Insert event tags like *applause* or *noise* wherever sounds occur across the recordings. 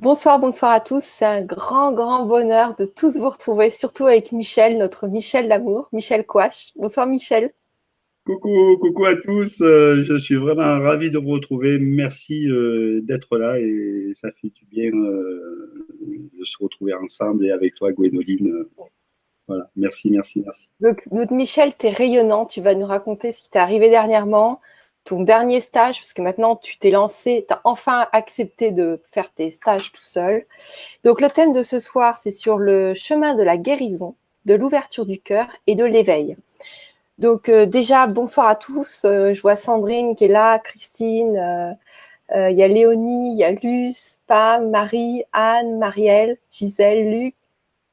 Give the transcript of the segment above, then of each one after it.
Bonsoir, bonsoir à tous. C'est un grand, grand bonheur de tous vous retrouver, surtout avec Michel, notre Michel d'amour, Michel Couache. Bonsoir Michel. Coucou, coucou à tous. Euh, je suis vraiment ravi de vous retrouver. Merci euh, d'être là et ça fait du bien euh, de se retrouver ensemble et avec toi, Gwénoline. Voilà, merci, merci, merci. Donc, notre Michel, tu es rayonnant. Tu vas nous raconter ce qui t'est arrivé dernièrement, ton dernier stage, parce que maintenant tu t'es lancé, tu as enfin accepté de faire tes stages tout seul. Donc le thème de ce soir, c'est sur le chemin de la guérison, de l'ouverture du cœur et de l'éveil. Donc euh, déjà, bonsoir à tous. Euh, je vois Sandrine qui est là, Christine, euh, il y a Léonie, il y a Luce, Pam, Marie, Anne, Marielle, Gisèle, Luc,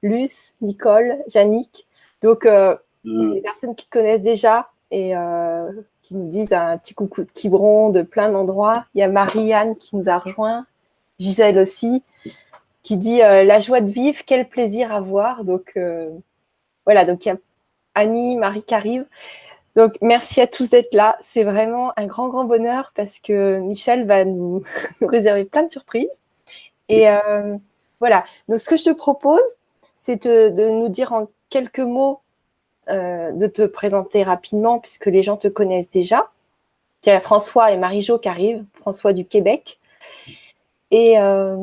Luce, Nicole, Jannick. Donc, c'est des personnes qui te connaissent déjà et qui nous disent un petit coucou de Quiberon de plein d'endroits. Il y a Marie-Anne qui nous a rejoint, Gisèle aussi, qui dit euh, la joie de vivre, quel plaisir à voir. Donc euh, voilà, donc il y a Annie, Marie qui arrive. Donc merci à tous d'être là. C'est vraiment un grand, grand bonheur parce que Michel va nous, *laughs* réserver plein de surprises. Et euh, voilà, donc ce que je te propose, c'est de nous dire en quelques mots euh, de te présenter rapidement puisque les gens te connaissent déjà. Il y a François et Marie-Jo qui arrivent, François du Québec, et, euh,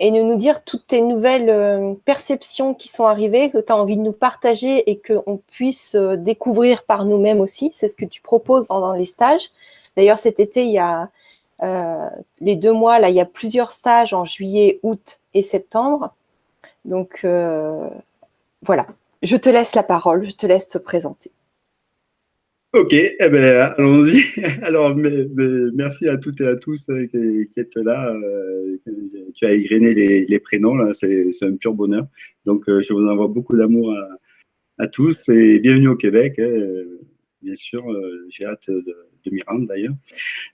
de nous dire toutes tes nouvelles euh, perceptions qui sont arrivées, que tu as envie de nous partager et qu'on puisse découvrir par nous-mêmes aussi. C'est ce que tu proposes dans, les stages. D'ailleurs, cet été, il y a les deux mois, là, il y a plusieurs stages en juillet, août et septembre. Donc, voilà. Je te laisse la parole, je te laisse te présenter. Ok, eh ben, allons-y. *laughs* Alors, merci à toutes et à tous euh, qui, êtes là. Euh, tu as égrené les, prénoms, c'est un pur bonheur. Donc, euh, je vous envoie beaucoup d'amour à, tous et bienvenue au Québec. Hein. bien sûr, j'ai hâte de, de m'y rendre d'ailleurs.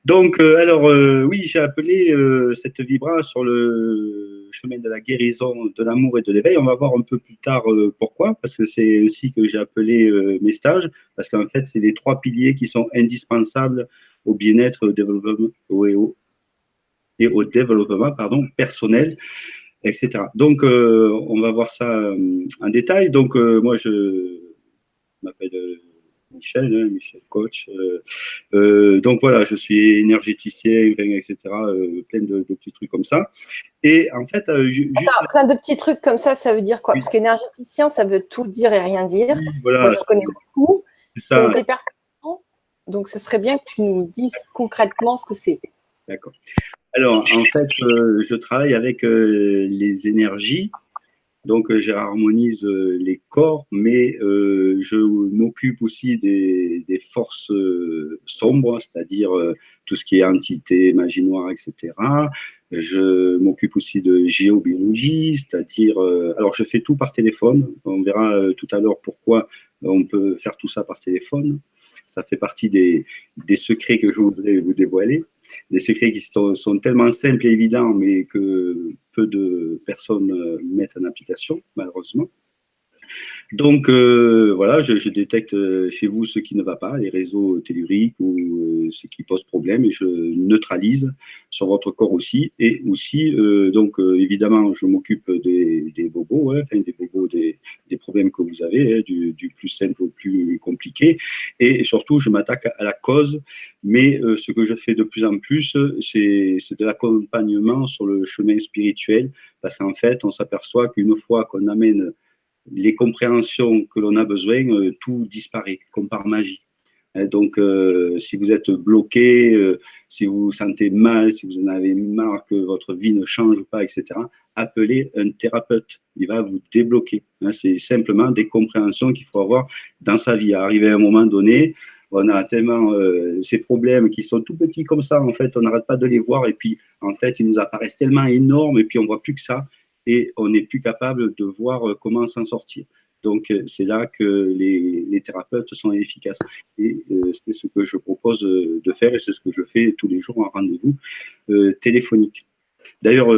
Donc, alors, oui, j'ai appelé cette vibra sur le chemin de la guérison, de l'amour et de l'éveil. On va voir un peu plus tard euh, pourquoi, parce que c'est ainsi que j'ai appelé euh, mes stages, parce qu'en fait, c'est les trois piliers qui sont indispensables au bien-être au développement, et au développement pardon, personnel, etc. Donc, euh, on va voir ça en détail. Donc, moi, je m'appelle Michel, hein, Michel Coach. Euh, euh, donc voilà, je suis énergéticien, etc. Euh, plein de, petits trucs comme ça. Et en fait, plein de petits trucs comme ça, ça veut dire quoi? Parce qu'énergéticien, ça veut tout dire et rien dire. voilà, je connais beaucoup. Ça. Des personnes, donc, ce serait bien que tu nous dises concrètement ce que c'est. D'accord. Alors, en fait, je travaille avec les énergies donc, euh, j'harmonise euh, les corps, mais euh, je m'occupe aussi des, forces sombres, c'est-à-dire tout ce qui est entité, magie noire, etc. Je m'occupe aussi de géobiologie, c'est-à-dire, alors je fais tout par téléphone. On verra tout à l'heure pourquoi on peut faire tout ça par téléphone. Ça fait partie des, secrets que je voudrais vous dévoiler des secrets qui sont, tellement simples et évidents, mais que peu de personnes mettent en application, malheureusement. Donc euh, voilà, je, détecte euh, chez vous ce qui ne va pas, les réseaux telluriques ou euh, ce qui pose problème et je neutralise sur votre corps aussi. Et aussi, donc évidemment, je m'occupe des, bobos, hein, enfin, des bobos, des, problèmes que vous avez, hein, du, plus simple au plus compliqué. Et surtout, je m'attaque à la cause. Mais ce que je fais de plus en plus, c'est de l'accompagnement sur le chemin spirituel, parce qu'en fait, on s'aperçoit qu'une fois qu'on amène les compréhensions que l'on a besoin, euh, tout disparaît, comme par magie. Hein, donc, euh, si vous êtes bloqué, euh, si vous vous sentez mal, si vous en avez marre que votre vie ne change pas, etc., appelez un thérapeute. Il va vous débloquer. Hein, c'est simplement des compréhensions qu'il faut avoir dans sa vie. Arrivé à un moment donné, on a tellement ces problèmes qui sont tout petits comme ça, en fait, on n'arrête pas de les voir, et puis, en fait, ils nous apparaissent tellement énormes, et puis on voit plus que ça et on n'est plus capable de voir euh, comment s'en sortir. Donc, euh, c'est là que les, thérapeutes sont efficaces. Et euh, c'est ce que je propose de faire et c'est ce que je fais tous les jours en rendez-vous téléphonique. D'ailleurs,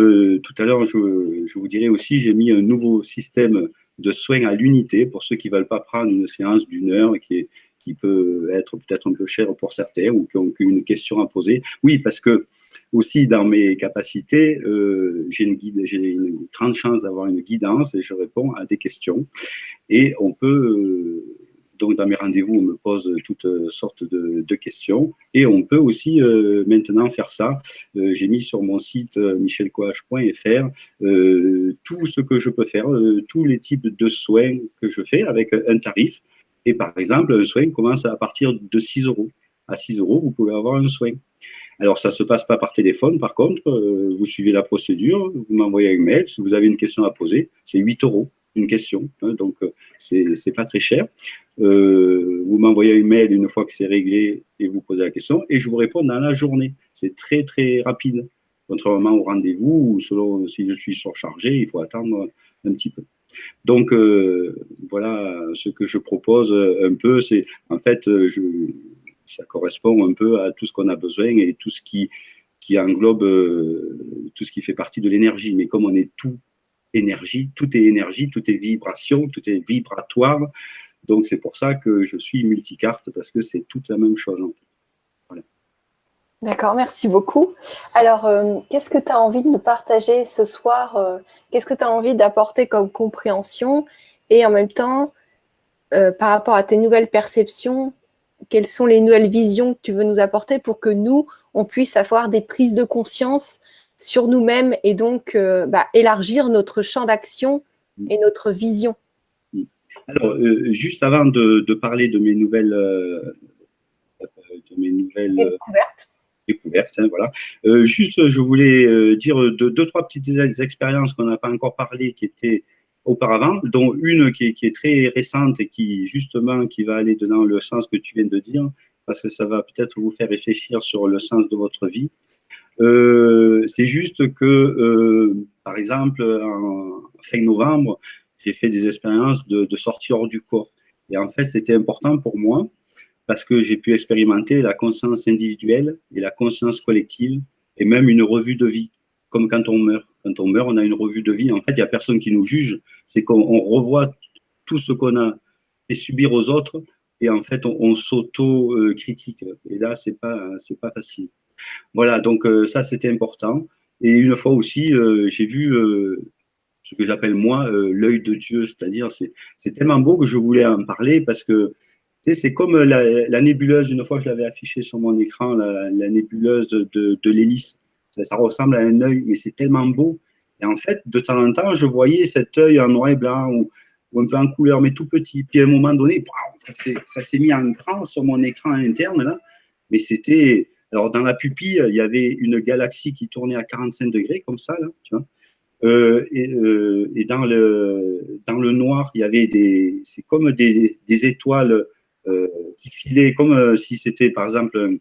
tout à l'heure, je, vous dirai aussi, j'ai mis un nouveau système de soins à l'unité pour ceux qui ne veulent pas prendre une séance d'une heure qui, qui peut être peut-être un peu cher pour certains ou qui ont une question à poser. Oui, parce que aussi dans mes capacités, euh, j'ai une, grande chance d'avoir une guidance et je réponds à des questions. Et on peut, euh, donc dans mes rendez-vous, on me pose toutes sortes de, questions et on peut aussi euh, maintenant faire ça. j'ai mis sur mon site michelcoh.fr tout ce que je peux faire, tous les types de soins que je fais avec un tarif. Et par exemple, un soin commence à partir de 6 euros. À 6 euros, vous pouvez avoir un soin. Alors, ça ne se passe pas par téléphone, par contre, euh, vous suivez la procédure, vous m'envoyez un mail, si vous avez une question à poser, c'est 8 euros une question, hein, donc euh, c'est pas très cher. Euh, vous m'envoyez un mail une fois que c'est réglé et vous posez la question, et je vous réponds dans la journée. C'est très très rapide, contrairement au rendez-vous où selon si je suis surchargé, il faut attendre un petit peu. Donc voilà ce que je propose un peu, c'est en fait je ça correspond un peu à tout ce qu'on a besoin et tout ce qui, qui englobe euh, tout ce qui fait partie de l'énergie. Mais comme on est tout énergie, tout est énergie, tout est vibration, tout est vibratoire. Donc c'est pour ça que je suis multicarte parce que c'est toute la même chose en D'accord, merci beaucoup. Alors, euh, qu'est-ce que tu as envie de nous partager ce soir euh, Qu'est-ce que tu as envie d'apporter comme compréhension Et en même temps, par rapport à tes nouvelles perceptions, quelles sont les nouvelles visions que tu veux nous apporter pour que nous, on puisse avoir des prises de conscience sur nous-mêmes et donc euh, bah, élargir notre champ d'action et notre vision. Alors, euh, juste avant de, parler de mes nouvelles, euh, de mes nouvelles découvertes, découvertes hein, voilà. juste, je voulais dire deux, deux, trois petites expériences qu'on n'a pas encore parlé, qui étaient auparavant, dont une qui est, très récente et qui justement qui va aller dans le sens que tu viens de dire, parce que ça va peut-être vous faire réfléchir sur le sens de votre vie. Euh, c'est juste que, euh, par exemple, en fin novembre, j'ai fait des expériences de, de sortie hors du corps. Et en fait, c'était important pour moi parce que j'ai pu expérimenter la conscience individuelle et la conscience collective et même une revue de vie, comme quand on meurt. Quand on meurt, on a une revue de vie. En fait, il n'y a personne qui nous juge. C'est qu'on revoit tout ce qu'on a fait subir aux autres et en fait, on, s'auto-critique. Et là, c'est pas, c'est pas facile. Voilà, donc euh, ça, c'était important. Et une fois aussi, euh, j'ai vu euh, ce que j'appelle moi l'œil de Dieu, c'est-à-dire c'est tellement beau que je voulais en parler parce que c'est comme la, nébuleuse, une fois je l'avais affiché sur mon écran, la, nébuleuse de, de l'hélice. Ça, ressemble à un œil, mais c'est tellement beau. Et en fait, de temps en temps, je voyais cet œil en noir et blanc ou, un peu en couleur, mais tout petit. Puis à un moment donné, ça s'est mis en grand sur mon écran interne, là. Mais c'était. Alors, dans la pupille, il y avait une galaxie qui tournait à 45 degrés, comme ça, là, tu vois. Euh, et, euh, et, dans, le, dans le noir, il y avait des. C'est comme des, des étoiles euh, qui filaient, comme si c'était, par exemple,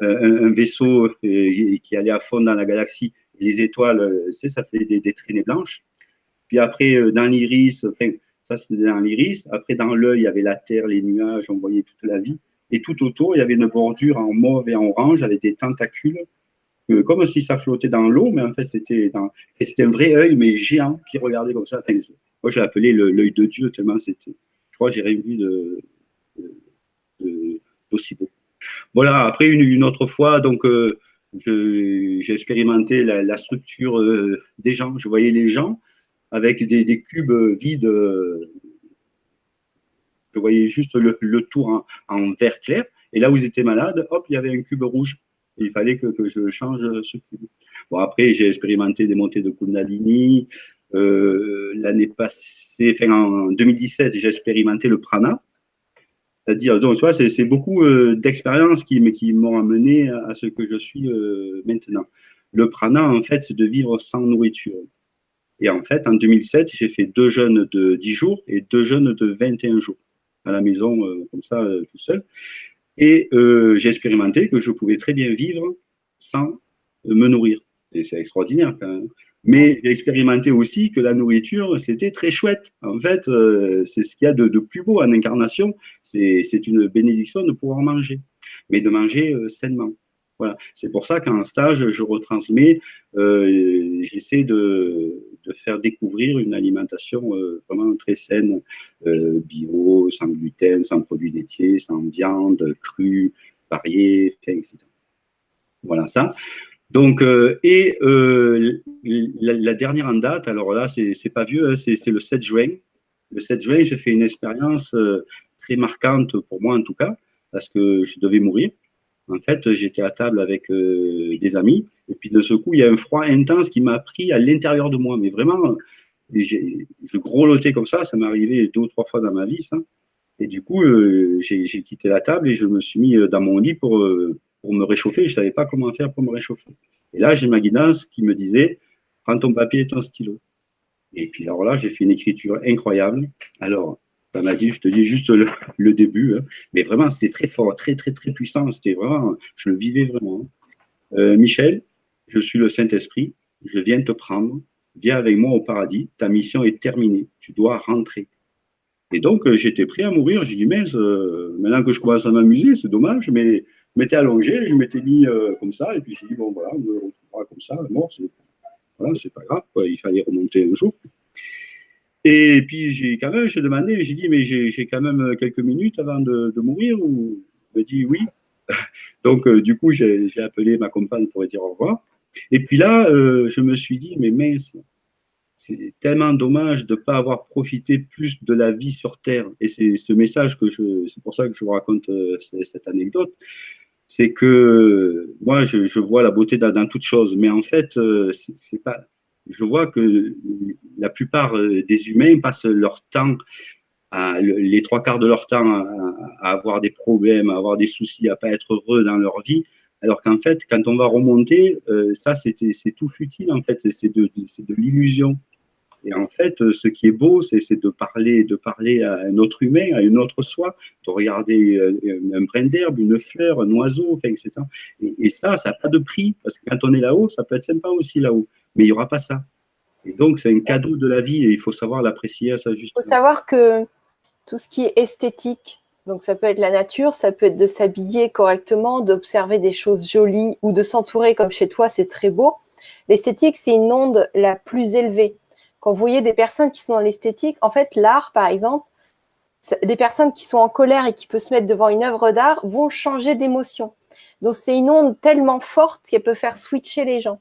un, vaisseau euh, qui allait à fond dans la galaxie, les étoiles, euh, ça fait des, traînées blanches. Puis après, euh, dans l'iris, ça c'était dans l'iris. Après, dans l'œil, il y avait la terre, les nuages, on voyait toute la vie. Et tout autour, il y avait une bordure en mauve et en orange avec des tentacules, comme si ça flottait dans l'eau, mais en fait, c'était c'était un vrai œil, mais géant, qui regardait comme ça. moi, je l'ai appelé l'œil de Dieu, tellement c'était. Je crois que j'ai rien vu d'aussi beau. Voilà, après, une, autre fois, donc, euh, j'ai expérimenté la, structure euh, des gens. Je voyais les gens avec des, cubes vides. je voyais juste le, tour en, vert clair. Et là où ils étaient malades, hop, il y avait un cube rouge. il fallait que, je change ce cube. Bon, après, j'ai expérimenté des montées de Kundalini. Euh, l'année passée, enfin, en 2017, j'ai expérimenté le prana. C'est-à-dire, donc, tu vois, c'est beaucoup euh, d'expériences qui, qui m'ont amené à, ce que je suis euh, maintenant. Le prana, en fait, c'est de vivre sans nourriture. Et en fait, en 2007, j'ai fait deux jeûnes de 10 jours et deux jeûnes de 21 jours à la maison, euh, comme ça, tout seul. Et j'ai expérimenté que je pouvais très bien vivre sans me nourrir. Et c'est extraordinaire quand même. Mais j'ai expérimenté aussi que la nourriture, c'était très chouette. En fait, euh, c'est ce qu'il y a de, plus beau en incarnation. C'est une bénédiction de pouvoir manger, mais de manger euh, sainement. Voilà. C'est pour ça qu'en stage, je retransmets, euh, j'essaie de, de, faire découvrir une alimentation vraiment très saine, bio, sans gluten, sans produits laitiers, sans viande, crue, variée, etc. Voilà ça. Donc, et la, dernière en date, alors là, c'est pas vieux, hein, c'est le 7 juin. Le 7 juin, j'ai fait une expérience très marquante pour moi en tout cas, parce que je devais mourir. En fait, j'étais à table avec des amis, et puis de ce coup, il y a un froid intense qui m'a pris à l'intérieur de moi. Mais vraiment, je grelottais comme ça, ça m'est arrivé deux ou trois fois dans ma vie, ça. Et du coup, euh, j'ai quitté la table et je me suis mis euh, dans mon lit pour, euh, pour me réchauffer. Je ne savais pas comment faire pour me réchauffer. Et là, j'ai ma guidance qui me disait, prends ton papier et ton stylo. Et puis alors là, j'ai fait une écriture incroyable. Alors, ça m'a dit, je te dis juste le, début, hein. mais vraiment, c'était très fort, très, très, très puissant. C'était vraiment, je le vivais vraiment. Michel, je suis le Saint-Esprit, je viens te prendre, viens avec moi au paradis, ta mission est terminée, tu dois rentrer. Et donc, euh, j'étais prêt à mourir. J'ai dit, mais euh, maintenant que je commence à m'amuser, c'est dommage, mais m'étais allongé, je m'étais mis euh, comme ça, et puis j'ai dit, bon, voilà, on me retrouvera comme ça, mort, c'est voilà, pas grave, il fallait remonter un jour. Et puis, j'ai quand même, j'ai demandé, j'ai dit, mais j'ai quand même quelques minutes avant de, mourir, ou? Me dit oui. *laughs* donc, du coup, j'ai appelé ma compagne pour lui dire au revoir. Et puis là, je me suis dit, mais mince, c'est tellement dommage de ne pas avoir profité plus de la vie sur Terre. Et c'est ce message que je, c'est pour ça que je vous raconte euh, cette anecdote. C'est que moi, je, vois la beauté dans, toute chose, mais en fait, euh, c'est pas. Je vois que la plupart euh, des humains passent leur temps, les trois quarts de leur temps, à, avoir des problèmes, à avoir des soucis, à pas être heureux dans leur vie. Alors qu'en fait, quand on va remonter, ça, c'est tout futile, en fait, c'est de l'illusion. Et en fait, euh, ce qui est beau, c'est de parler, de parler à un autre humain, à une autre soi, de regarder euh, un brin d'herbe, une fleur, un oiseau, enfin, etc. Et, ça, ça n'a pas de prix, parce que quand on est là-haut, ça peut être sympa aussi là-haut, mais il n'y aura pas ça. Et donc, c'est un cadeau de la vie et il faut savoir l'apprécier à sa juste. Il faut savoir que tout ce qui est esthétique, donc ça peut être la nature, ça peut être de s'habiller correctement, d'observer des choses jolies ou de s'entourer comme chez toi, c'est très beau. L'esthétique, c'est une onde la plus élevée quand vous voyez des personnes qui sont dans l'esthétique, en fait, l'art, par exemple, des personnes qui sont en colère et qui peuvent se mettre devant une œuvre d'art vont changer d'émotion. Donc, c'est une onde tellement forte qu'elle peut faire switcher les gens.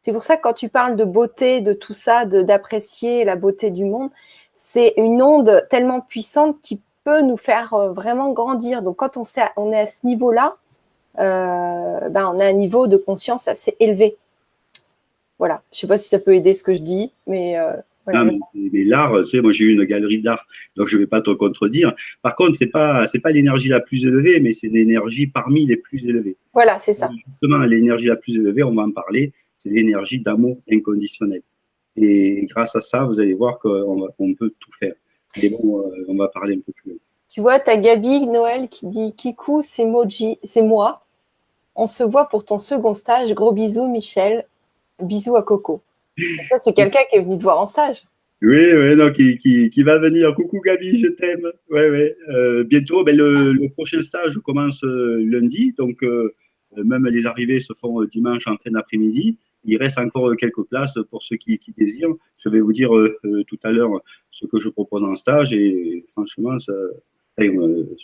C'est pour ça que quand tu parles de beauté, de tout ça, d'apprécier la beauté du monde, c'est une onde tellement puissante qui peut nous faire euh, vraiment grandir. Donc, quand on, est à ce niveau-là, euh, ben, on a un niveau de conscience assez élevé. Voilà, je ne sais pas si ça peut aider ce que je dis, mais euh, voilà. mais, l'art, tu sais, moi j'ai eu une galerie d'art, donc je ne vais pas te contredire. Par contre, ce n'est pas, pas l'énergie la plus élevée, mais c'est l'énergie parmi les plus élevées. Voilà, c'est ça. Justement, l'énergie la plus élevée, on va en parler, c'est l'énergie d'amour inconditionnel. Et grâce à ça, vous allez voir qu'on on peut tout faire. Mais bon, euh, on va parler un peu plus. Tu vois, tu as Gabi Noël qui dit Kikou, c'est c'est moi. On se voit pour ton second stage. Gros bisous, Michel. Bisous à Coco. ça, c'est quelqu'un qui est venu te voir en stage. Oui, oui, non, qui, va venir. Coucou Gabi, je t'aime. Euh, bientôt, ben, le, prochain stage commence euh, lundi, donc euh, même les arrivées se font dimanche en fin d'après-midi. Il reste encore quelques places pour ceux qui, désirent. Je vais vous dire tout à l'heure ce que je propose en stage et franchement,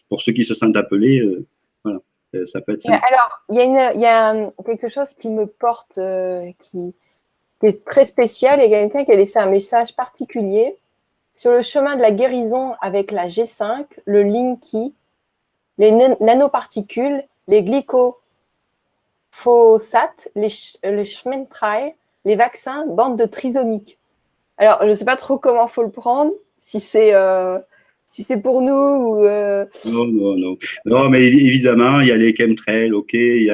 pour ceux qui se sentent appelés, voilà. Euh, ça peut être Alors, il y a, quelque chose qui me porte, euh, qui, est très spécial. Il y a quelqu'un qui a laissé un message particulier. Sur le chemin de la guérison avec la G5, le Linky, les nanoparticules, les glycophosates, les, les Schmentrail, les vaccins, bande de trisomiques. Alors, je ne sais pas trop comment il faut le prendre, si c'est euh, si c'est pour nous ou euh, Non, non, non. Non, mais évidemment, il y a les chemtrails, ok, il y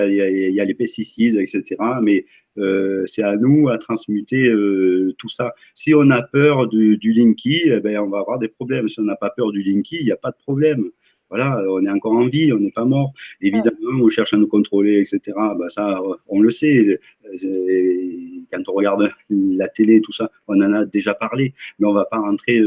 a, les pesticides, etc. Mais euh, c'est à nous à transmuter euh, tout ça. Si on a peur du, linky, eh ben, on va avoir des problèmes. Si on n'a pas peur du linky, il n'y a pas de problème voilà, on est encore en vie, on n'est pas mort. Évidemment, on cherche à nous contrôler, etc. Bah, ça, on le sait. Quand on regarde la télé, tout ça, on en a déjà parlé. Mais on ne va pas rentrer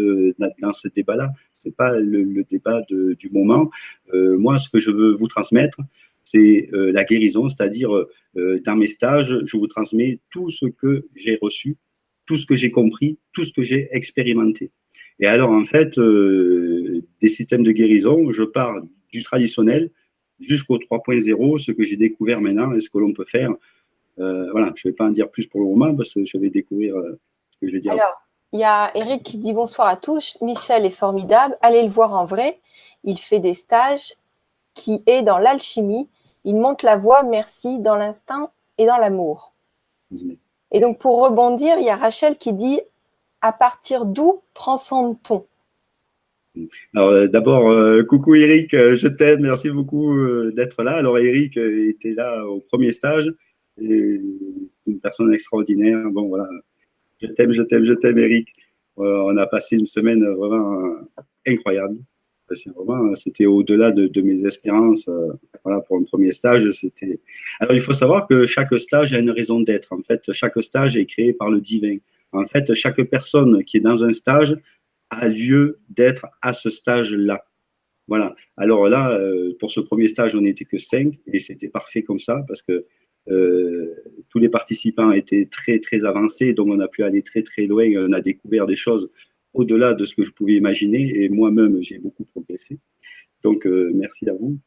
dans ce débat-là. Ce n'est pas le, débat du moment. Euh, moi, ce que je veux vous transmettre, c'est euh, la guérison, c'est-à-dire dans mes stages, je vous transmets tout ce que j'ai reçu, tout ce que j'ai compris, tout ce que j'ai expérimenté. Et alors, en fait, euh, des systèmes de guérison, je pars du traditionnel jusqu'au 3.0, ce que j'ai découvert maintenant et ce que l'on peut faire voilà, je ne vais pas en dire plus pour le moment parce que je vais découvrir ce que je vais dire. Alors, il y a Eric qui dit bonsoir à tous. Michel est formidable. Allez le voir en vrai. Il fait des stages qui est dans l'alchimie. Il monte la voie, merci, dans l'instinct et dans l'amour. Et donc, pour rebondir, il y a Rachel qui dit à partir d'où transcende-t-on? Alors euh, d'abord, euh, coucou Eric, euh, je t'aime, merci beaucoup d'être là. Alors Eric était là au premier stage, c'est une personne extraordinaire. Bon voilà, je t'aime, je t'aime, je t'aime Eric. on a passé une semaine vraiment incroyable. C'était au-delà de, mes espérances. voilà, pour un premier stage, c'était. Alors il faut savoir que chaque stage a une raison d'être. En fait, chaque stage est créé par le divin. En fait, chaque personne qui est dans un stage a lieu d'être à ce stage-là. Voilà. Alors là, euh, pour ce premier stage, on n'était que cinq et c'était parfait comme ça parce que euh, tous les participants étaient très très avancés, donc on a pu aller très très loin. On a découvert des choses au-delà de ce que je pouvais imaginer et moi-même j'ai beaucoup progressé. Donc euh, merci à vous.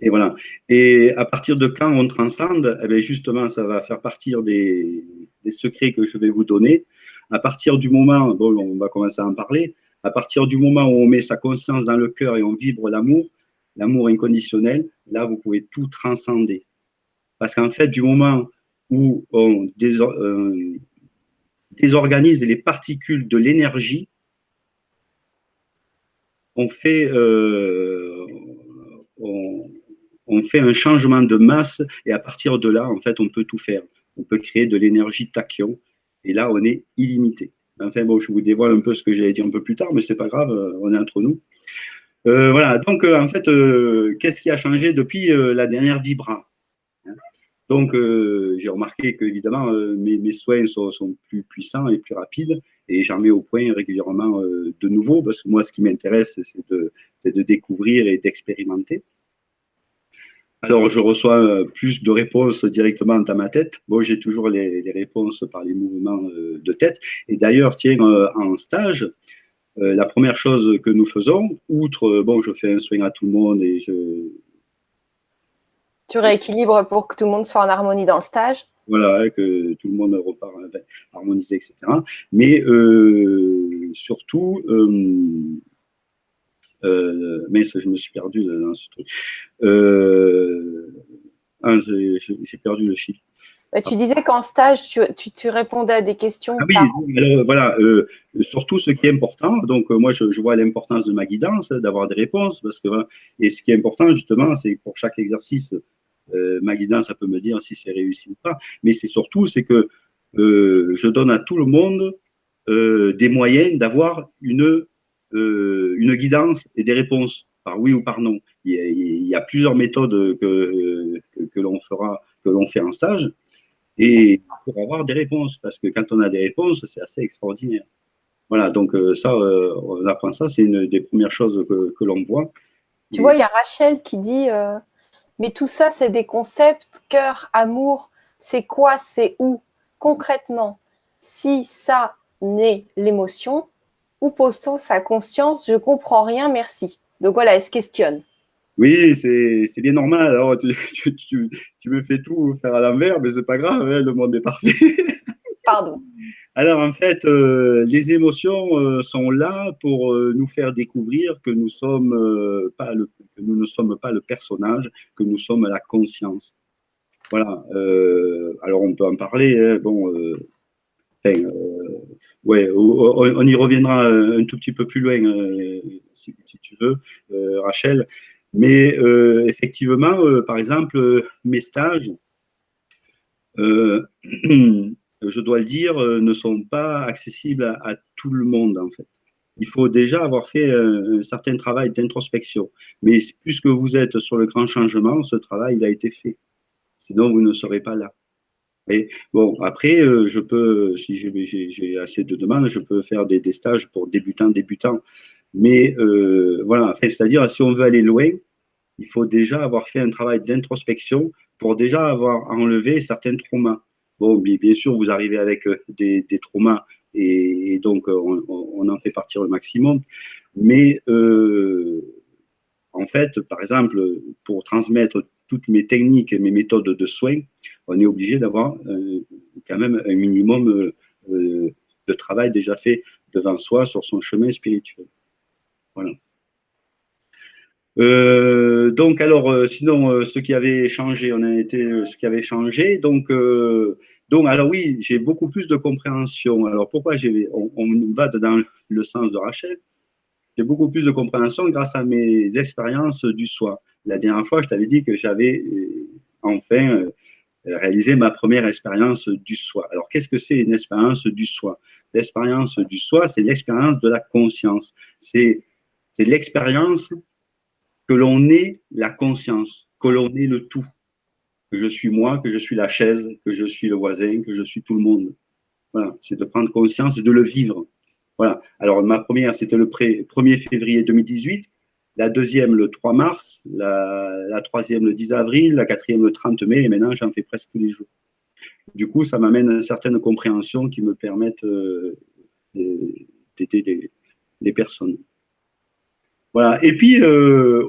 Et voilà. Et à partir de quand on transcende, eh justement, ça va faire partir des, des secrets que je vais vous donner. À partir du moment, bon, on va commencer à en parler, à partir du moment où on met sa conscience dans le cœur et on vibre l'amour, l'amour inconditionnel, là, vous pouvez tout transcender. Parce qu'en fait, du moment où on euh, désorganise les particules de l'énergie, on fait, euh, on, fait un changement de masse et à partir de là, en fait, on peut tout faire. On peut créer de l'énergie tachyon et là, on est illimité. Enfin bon, je vous dévoile un peu ce que j'allais dire un peu plus tard, mais c'est pas grave, euh, on est entre nous. Voilà, donc en fait, qu'est-ce qui a changé depuis la dernière Vibra? Donc j'ai remarqué que évidemment mes, mes, soins sont, plus puissants et plus rapides et j'en mets au point régulièrement de nouveau parce que moi ce qui m'intéresse c'est de, découvrir et d'expérimenter. Alors, je reçois euh, plus de réponses directement dans ma tête. Bon, j'ai toujours les, réponses par les mouvements euh, de tête. Et d'ailleurs, tiens, euh, en stage, la première chose que nous faisons, outre, bon, je fais un soin à tout le monde et je... Tu rééquilibres pour que tout le monde soit en harmonie dans le stage Voilà, que tout le monde repart harmonisé, etc. Mais surtout, euh, mais je me suis perdu dans ce truc. Euh, ah, j'ai perdu le chiffre. Bah, tu disais qu'en stage, tu, tu, répondais à des questions. Ah oui, voilà. Euh, surtout ce qui est important. Donc, moi, je, vois l'importance de ma guidance, d'avoir des réponses. Parce que, et ce qui est important, justement, c'est pour chaque exercice, ma guidance, ça peut me dire si c'est réussi ou pas. Mais c'est surtout, c'est que je donne à tout le monde des moyens d'avoir une euh, une guidance et des réponses par oui ou par non. Il y a, plusieurs méthodes que, que, l'on fera, que l'on fait en stage, et pour avoir des réponses, parce que quand on a des réponses, c'est assez extraordinaire. Voilà, donc euh, ça, euh, on apprend ça, c'est une des premières choses que, que l'on voit. Tu vois, il y a Rachel qui dit, mais tout ça, c'est des concepts, cœur, amour, c'est quoi, c'est où? Concrètement, si ça n'est l'émotion, où pose-t-on sa conscience? Je comprends rien, merci. Donc voilà, elle se questionne. Oui, c'est bien normal. Alors, *laughs* tu, me fais tout faire à l'envers, mais c'est pas grave, hein, le monde est parfait. *laughs* Pardon. Alors, en fait, euh, les émotions euh, sont là pour euh, nous faire découvrir que nous, sommes, pas le, que nous ne sommes pas le personnage, que nous sommes la conscience. Voilà. alors, on peut en parler. Hein, bon, ouais, on, y reviendra un tout petit peu plus loin, euh, si, tu veux, euh, Rachel. Mais euh, effectivement, par exemple, mes stages, *clears throat* je dois le dire, ne sont pas accessibles à, tout le monde, en fait. Il faut déjà avoir fait un, certain travail d'introspection. Mais puisque vous êtes sur le grand changement, ce travail il a été fait. Sinon, vous ne serez pas là. Et bon, après, euh, je peux, si j'ai assez de demandes, je peux faire des, stages pour débutants, débutants. Mais euh, voilà, c'est-à-dire, si on veut aller loin, il faut déjà avoir fait un travail d'introspection pour déjà avoir enlevé certains traumas. Bon, bien, sûr, vous arrivez avec euh, des, traumas et, donc on, en fait partir le maximum. Mais en fait, par exemple, pour transmettre toutes mes techniques et mes méthodes de soins, on est obligé d'avoir quand même un minimum de travail déjà fait devant soi sur son chemin spirituel. Voilà. Euh, donc alors, euh, sinon, euh, ce qui avait changé, on a été ce qui avait changé. Donc, donc alors oui, j'ai beaucoup plus de compréhension. Alors pourquoi j'ai, on, on, va dans le sens de Rachel? J'ai beaucoup plus de compréhension grâce à mes expériences du soi. La dernière fois, je t'avais dit que j'avais enfin réalisé ma première expérience du soi. Alors qu'est-ce que c'est une expérience du soi L'expérience du soi, c'est l'expérience de la conscience. C'est c'est l'expérience que l'on est la conscience, que l'on est le tout, que je suis moi, que je suis la chaise, que je suis le voisin, que je suis tout le monde. Voilà, c'est de prendre conscience et de le vivre. Voilà. Alors, ma première, c'était le 1er février 2018, la deuxième le 3 mars, la, troisième le 10 avril, la quatrième le 30 mai, et maintenant, j'en fais presque tous les jours. Du coup, ça m'amène à une certaine compréhension qui me permettent euh, d'aider les personnes. Voilà. Et puis, euh,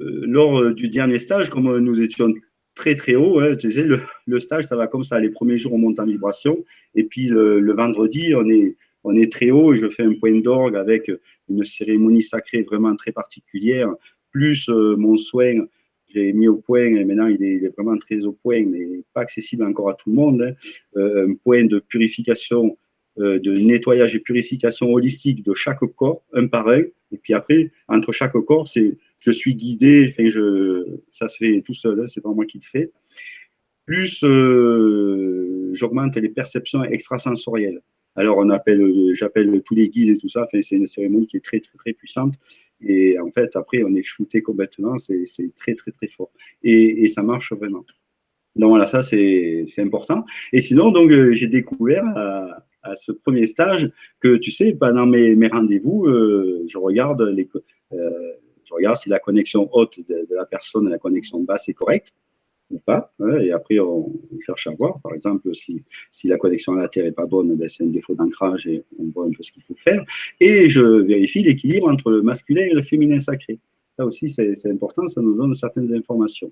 euh, lors du dernier stage, comme nous étions très très haut, hein, tu sais, le, stage, ça va comme ça. Les premiers jours, on monte en vibration. Et puis le, vendredi, on est, on est très haut. Et je fais un point d'orgue avec une cérémonie sacrée vraiment très particulière, plus euh, mon soin. J'ai mis au point, et maintenant il est, vraiment très au point, mais pas accessible encore à tout le monde. Hein. un point de purification euh, de nettoyage et purification holistique de chaque corps, un par un. Et puis après, entre chaque corps, c'est je suis guidé, ça se fait tout seul, hein, c'est pas moi qui le fais. Plus euh, j'augmente les perceptions extrasensorielles. Alors on appelle, j'appelle tous les guides et tout ça. C'est une cérémonie qui est très très très puissante. Et en fait, après, on est shooté complètement. C'est très très très fort. Et, et, ça marche vraiment. Donc voilà, ça c'est important. Et sinon, donc euh, j'ai découvert ce premier stage que, tu sais, pendant mes, rendez-vous, euh, je, regarde euh, je regarde si la connexion haute de, la personne et la connexion basse est correcte ou pas. et après, on, cherche à voir. Par exemple, si, si la connexion à la Terre n'est pas bonne, ben c'est un défaut d'ancrage et on voit un peu ce qu'il faut faire. Et je vérifie l'équilibre entre le masculin et le féminin sacré. Ça aussi, c'est important, ça nous donne certaines informations.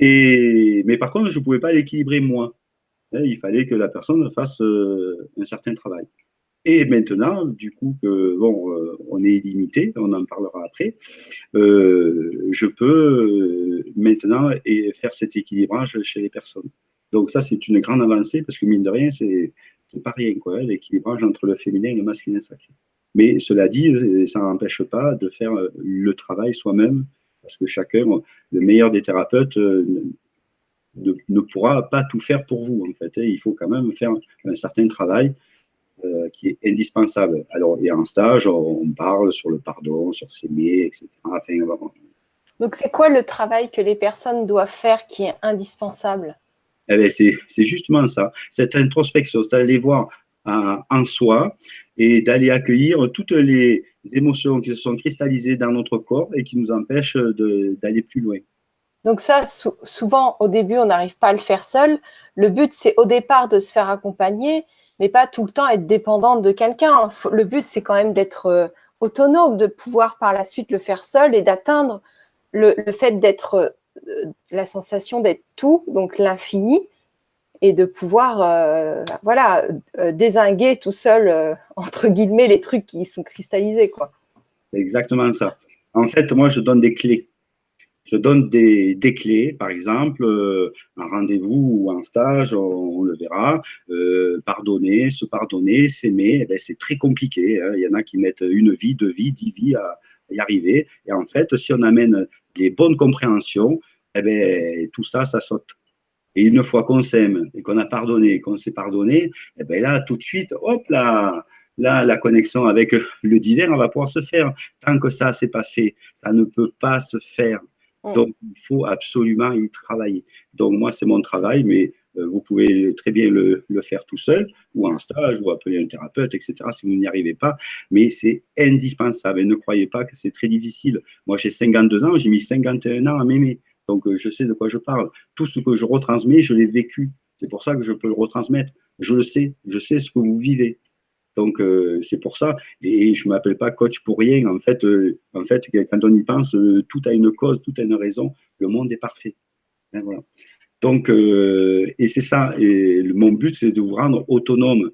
Et, mais par contre, je ne pouvais pas l'équilibrer moi. Hein, il fallait que la personne fasse euh, un certain travail. Et maintenant, du coup, bon, euh, on est illimité, on en parlera après, euh, je peux maintenant faire cet équilibrage chez les personnes. Donc ça, c'est une grande avancée parce que mine de rien, c'est pas rien, quoi, l'équilibrage entre le féminin et le masculin sacré. Mais cela dit, ça n'empêche pas de faire le travail soi-même, parce que chacun, le meilleur des thérapeutes, ne, pourra pas tout faire pour vous, en fait. Hein. Il faut quand même faire un certain travail euh, qui est indispensable. Alors, a un stage, on parle sur le pardon, sur s'aimer, etc. Donc, c'est quoi le travail que les personnes doivent faire qui est indispensable? Eh C'est justement ça, cette introspection, c'est d'aller voir euh, en soi et d'aller accueillir toutes les émotions qui se sont cristallisées dans notre corps et qui nous empêchent d'aller plus loin. Donc ça, souvent, au début, on n'arrive pas à le faire seul. Le but, c'est au départ de se faire accompagner, mais pas tout le temps être dépendante de quelqu'un. Le but, c'est quand même d'être euh, autonome, de pouvoir par la suite le faire seul et d'atteindre le, fait d'être, euh, la sensation d'être tout, donc l'infini, et de pouvoir, euh, voilà, désinguer tout seul, entre guillemets, les trucs qui sont cristallisés, quoi. Exactement ça. En fait, moi, je donne des clés je donne des, clés, par exemple, euh, un rendez-vous ou un stage, on, le verra, euh, pardonner, se pardonner, s'aimer, eh ben, c'est très compliqué. Hein. Il y en a qui mettent une vie, deux vies, dix vies à, y arriver. Et en fait, si on amène les bonnes compréhensions, eh ben, tout ça, ça saute. Et une fois qu'on s'aime et qu'on a pardonné, qu'on s'est pardonné, eh ben là, tout de suite, hop là, là, la connexion avec le divin, va pouvoir se faire. Tant que ça, c'est pas fait, ça ne peut pas se faire. Mm. Donc, il faut absolument y travailler. Donc, moi, c'est mon travail, mais euh, vous pouvez très bien le, faire tout seul, ou en stage, ou appeler un thérapeute, etc., si vous n'y arrivez pas. Mais c'est indispensable. Et ne croyez pas que c'est très difficile. Moi, j'ai 52 ans, j'ai mis 51 ans à m'aimer. Donc, euh, je sais de quoi je parle. Tout ce que je retransmets, je l'ai vécu. C'est pour ça que je peux le retransmettre. Je le sais. Je sais ce que vous vivez. Donc, euh, c'est pour ça. Et je ne m'appelle pas coach pour rien. En fait, euh, quand on y pense, euh, tout a une cause, tout a une raison. Le monde est parfait. Hein. Donc, et c'est ça. Et mon but, c'est de vous rendre autonome.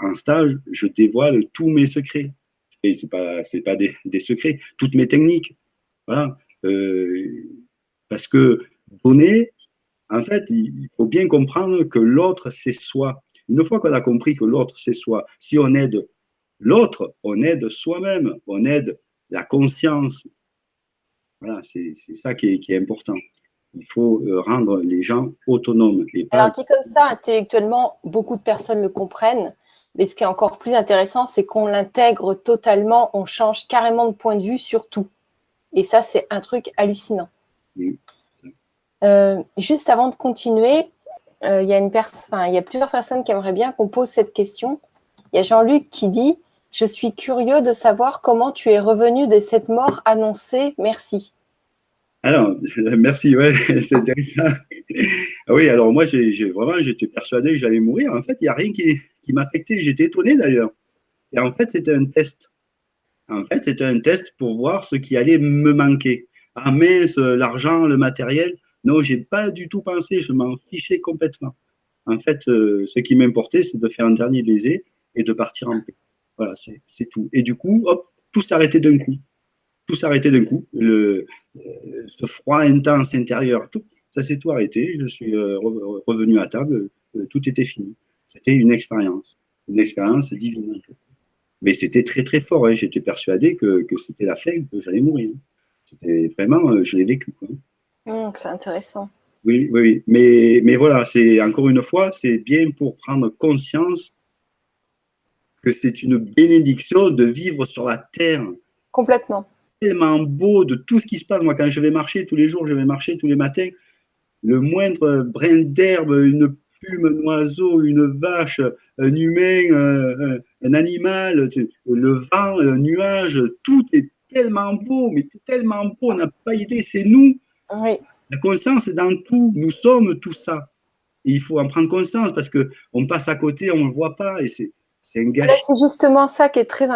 En stage, je dévoile tous mes secrets. Et ce n'est pas, pas des, des, secrets, toutes mes techniques. Voilà. parce que donner, en fait, il faut bien comprendre que l'autre, c'est soi. Une fois qu'on a compris que l'autre, c'est soi, si on aide l'autre, on aide soi-même, on aide la conscience. Voilà, c'est ça qui est, qui est, important. Il faut euh, rendre les gens autonomes. Et Alors, dit comme ça, intellectuellement, beaucoup de personnes le comprennent. Mais ce qui est encore plus intéressant, c'est qu'on l'intègre totalement, on change carrément de point de vue sur tout. Et ça, c'est un truc hallucinant. Euh, juste avant de continuer, euh, il, y a une il y a plusieurs personnes qui aimeraient bien qu'on pose cette question. Il y a Jean-Luc qui dit « Je suis curieux de savoir comment tu es revenu de cette mort annoncée. Merci. » Alors, *laughs* merci, ouais, *laughs* c'est intéressant. Ah oui, alors moi, j'ai vraiment, j'étais persuadé que j'allais mourir. En fait, il n'y a rien qui, qui m'affectait. J'étais étonné d'ailleurs. Et en fait, c'était un test. En fait, c'était un test pour voir ce qui allait me manquer. Ah mince, l'argent, le matériel. Non, j'ai pas du tout pensé, je m'en fichais complètement. En fait, euh, ce qui m'importait, c'est de faire un dernier baiser et de partir en paix. Voilà, c'est tout. Et du coup, hop, tout s'arrêtait d'un coup. Tout s'arrêtait d'un coup. Le, euh, ce froid intense intérieur, tout, ça s'est tout arrêté. Je suis euh, revenu à table, tout était fini. C'était une expérience, une expérience divine. Mais c'était très très fort. Hein. J'étais persuadé que, c'était la fin, que j'allais mourir. C'était vraiment, je l'ai vécu. Mmh, c'est intéressant. Oui, oui, Mais, mais voilà, c'est encore une fois, c'est bien pour prendre conscience que c'est une bénédiction de vivre sur la terre. Complètement. Tellement beau de tout ce qui se passe. Moi, quand je vais marcher tous les jours, je vais marcher tous les matins, le moindre brin d'herbe, une plume, un oiseau, une vache, un humain, un, animal, le vent, un nuage, tout est tellement beau, mais tellement beau, on n'a pas idée, c'est nous. La conscience est dans tout. Nous sommes tout ça. il faut en prendre conscience parce qu'on passe à côté, on ne le voit pas et c'est un gâchis. C'est justement ça qui est très,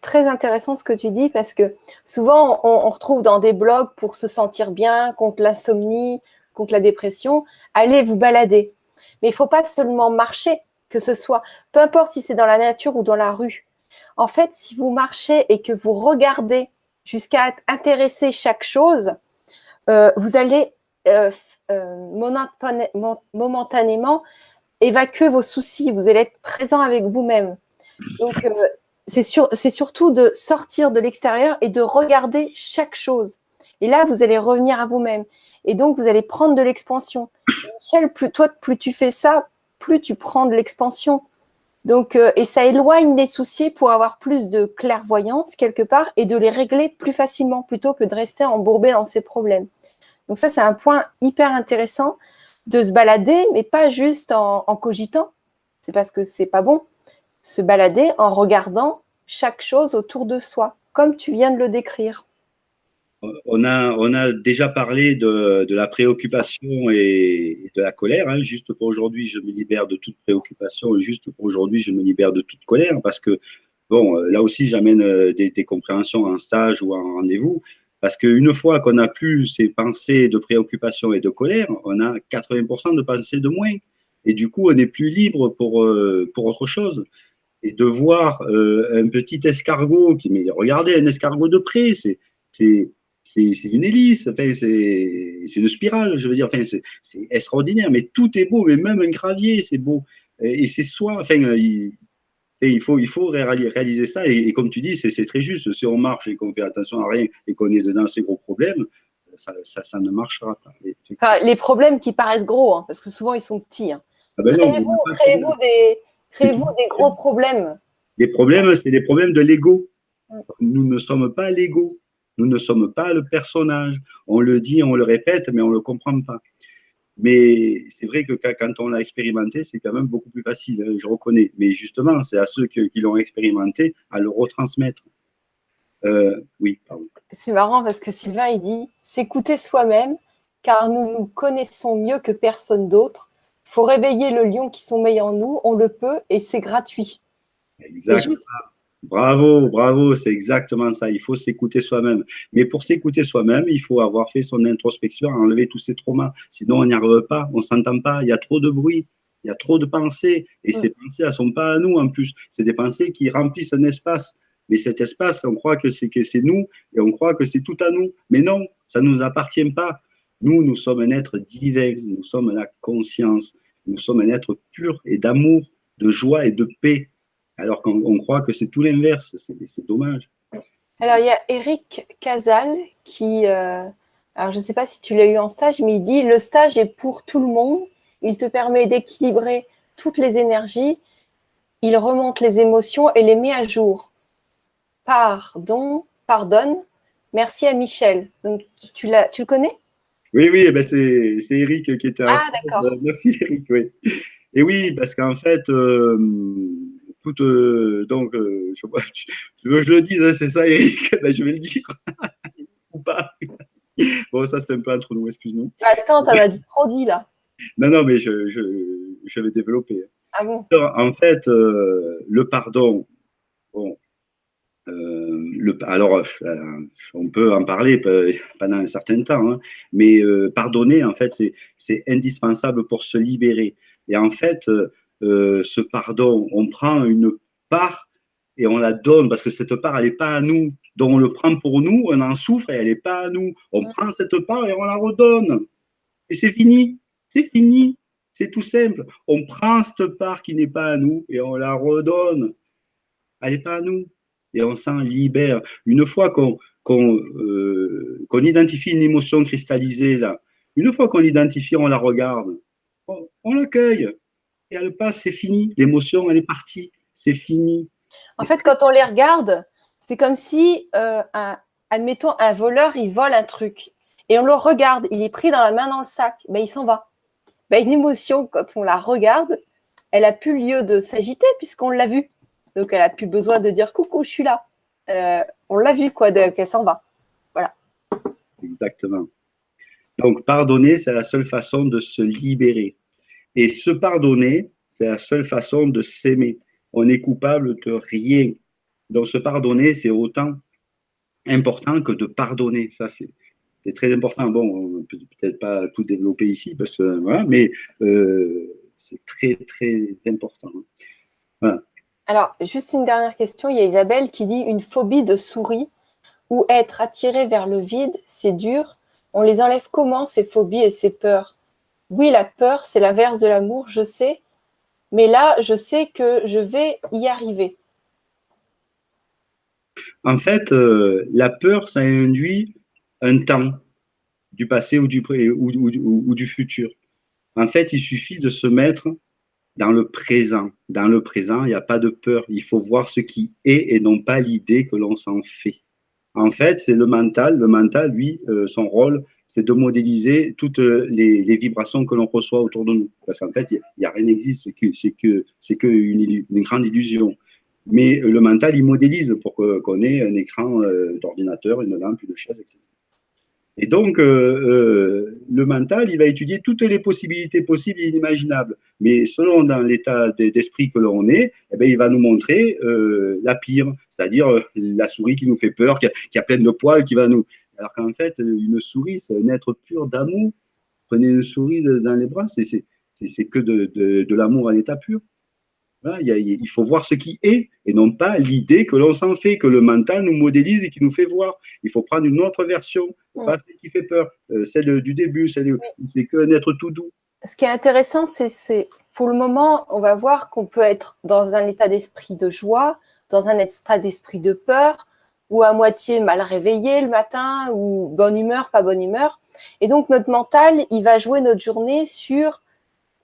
très intéressant ce que tu dis parce que souvent on, retrouve dans des blogs pour se sentir bien contre l'insomnie, contre la dépression, allez vous balader. Mais il ne faut pas seulement marcher, que ce soit, peu importe si c'est dans la nature ou dans la rue. En fait, si vous marchez et que vous regardez jusqu'à intéresser chaque chose, euh, vous allez euh, euh, momentanément évacuer vos soucis, vous allez être présent avec vous-même. Donc, c'est surtout de sortir de l'extérieur et de regarder chaque chose. Et là, vous allez revenir à vous-même. Et donc, vous allez prendre de l'expansion. Michel, plus, toi, plus tu fais ça, plus tu prends de l'expansion. Donc, et ça éloigne les soucis pour avoir plus de clairvoyance quelque part et de les régler plus facilement plutôt que de rester embourbé dans ces problèmes. Donc ça, c'est un point hyper intéressant de se balader, mais pas juste en, cogitant. C'est parce que c'est pas bon. Se balader en regardant chaque chose autour de soi, comme tu viens de le décrire. On a, on a déjà parlé de, la préoccupation et de la colère. Hein. Juste pour aujourd'hui, je me libère de toute préoccupation. Juste pour aujourd'hui, je me libère de toute colère parce que, bon, là aussi, j'amène euh, des, des compréhensions en stage ou en rendez-vous. Parce qu'une fois qu'on a plus ces pensées de préoccupation et de colère, on a 80% de pensées de moins. Et du coup, on est plus libre pour, euh, pour autre chose. Et de voir euh, un petit escargot, qui, mais regardez un escargot de près, c'est une hélice, enfin, c'est une spirale, je veux dire, enfin, c'est extraordinaire, mais tout est beau, mais même un gravier, c'est beau. Et, c'est soi, enfin, il, et il faut, il faut réaliser ça. Et, comme tu dis, c'est très juste. Si on marche et qu'on fait attention à rien et qu'on est dedans ces gros problèmes, ça, ça, ne marchera pas. les problèmes qui paraissent gros, hein, parce que souvent ils sont petits. Hein. Ah ben créez-vous des, des, gros problèmes. Les problèmes, c'est les problèmes de l'ego. Mm. Nous ne sommes pas l'ego. Nous ne sommes pas le personnage. On le dit, on le répète, mais on ne le comprend pas. Mais c'est vrai que quand on l'a expérimenté, c'est quand même beaucoup plus facile, hein, je reconnais. Mais justement, c'est à ceux qui l'ont expérimenté à le retransmettre. Euh, oui, pardon. C'est marrant parce que Sylvain, il dit « s'écouter soi-même, car nous nous connaissons mieux que personne d'autre. Il faut réveiller le lion qui sommeille en nous, on le peut et c'est gratuit. » Exactement. Bravo, bravo, c'est exactement ça. Il faut s'écouter soi-même. Mais pour s'écouter soi-même, il faut avoir fait son introspection, enlever tous ces traumas. Sinon, on n'y arrive pas, on ne s'entend pas, il y a trop de bruit, il y a trop de pensées. Et ces pensées, elles ne sont pas à nous en plus. C'est des pensées qui remplissent un espace. Mais cet espace, on croit que c'est que c'est nous et on croit que c'est tout à nous. Mais non, ça ne nous appartient pas. Nous, nous sommes un être divin, nous sommes la conscience, nous sommes un être pur et d'amour, de joie et de paix alors qu'on croit que c'est tout l'inverse. C'est dommage. Alors, il y a Eric Casal qui, euh, alors je ne sais pas si tu l'as eu en stage, mais il dit le stage est pour tout le monde. Il te permet d'équilibrer toutes les énergies. Il remonte les émotions et les met à jour. Pardon, pardonne. Merci à Michel. Donc, tu, tu le connais? Oui, oui, eh ben c'est Eric qui était. Ah, d'accord. Merci Eric, oui. Et oui, parce qu'en fait, euh, euh, donc, euh, je, *laughs* tu, veux que je le dise, hein, c'est ça, Eric *laughs* ben, Je vais le dire. *laughs* Ou pas. Bon, ça, c'est un peu entre nous, excuse-nous. Attends, t'en as dit trop dit, là. Non, non, mais je, je, je vais développer. Ah bon? En fait, euh, le pardon, bon, le, alors, on peut en parler pendant un certain temps, hein, mais pardonner, en fait, c'est indispensable pour se libérer. Et en fait, euh, ce pardon. On prend une part et on la donne parce que cette part, elle n'est pas à nous. Donc on le prend pour nous, on en souffre et elle n'est pas à nous. On prend cette part et on la redonne. Et c'est fini. C'est fini. C'est tout simple. On prend cette part qui n'est pas à nous et on la redonne. Elle n'est pas à nous. Et on s'en libère. Une fois qu'on euh, identifie une émotion cristallisée, là, une fois qu'on l'identifie, on la regarde, on l'accueille elle passe, c'est fini. L'émotion, elle est partie, c'est fini. En fait, quand on les regarde, c'est comme si, euh, un, admettons, un voleur, il vole un truc et on le regarde, il est pris dans la main dans le sac, ben, il s'en va. Ben, une émotion, quand on la regarde, elle a plus lieu de s'agiter puisqu'on l'a vue. Donc, elle a plus besoin de dire coucou, je suis là. Euh, on l'a vu, quoi, qu'elle s'en va. Voilà. Exactement. Donc, pardonner, c'est la seule façon de se libérer. Et se pardonner, c'est la seule façon de s'aimer. On est coupable de rien. Donc se pardonner, c'est autant important que de pardonner. Ça, c'est très important. Bon, on peut peut-être pas tout développer ici, parce que voilà, mais euh, c'est très, très important. Alors, juste une dernière question. Il y a Isabelle qui dit une phobie de souris ou être attiré vers le vide, c'est dur. On les enlève comment, ces phobies et ces peurs? Oui, la peur, c'est l'inverse de l'amour, je sais, mais là, je sais que je vais y arriver. En fait, euh, la peur, ça induit un temps du passé ou du, ou, du futur. En fait, il suffit de se mettre dans le présent. Dans le présent, il n'y a pas de peur. Il faut voir ce qui est et non pas l'idée que l'on s'en fait. En fait, c'est le mental. Le mental, lui, euh, son rôle, c'est de modéliser toutes les, vibrations que l'on reçoit autour de nous. Parce qu'en fait, il a, rien n'existe, c'est que c'est que, une, grande illusion. Mais le mental, il modélise pour qu'on ait un écran euh, d'ordinateur, une lampe, une chaise, etc. Et donc, euh, euh, le mental, il va étudier toutes les possibilités possibles et inimaginables. Mais selon dans l'état d'esprit que l'on est, eh bien, il va nous montrer la pire, c'est-à-dire la souris qui nous fait peur, qui a, qui a plein de poils, qui va nous, alors qu'en fait, une souris, c'est un être pur d'amour. Prenez une souris dans les bras, c'est que de, l'amour à l'état pur. il, faut voir ce qui est et non pas l'idée que l'on s'en fait, que le mental nous modélise et qui nous fait voir. Il faut prendre une autre version, pas celle qui fait peur, euh, celle du début, c'est qu'un être tout doux. Ce qui est intéressant, c'est pour le moment, on va voir qu'on peut être dans un état d'esprit de joie, dans un état d'esprit de peur, ou à moitié mal réveillé le matin, ou bonne humeur, pas bonne humeur. Et donc, notre mental, il va jouer notre journée sur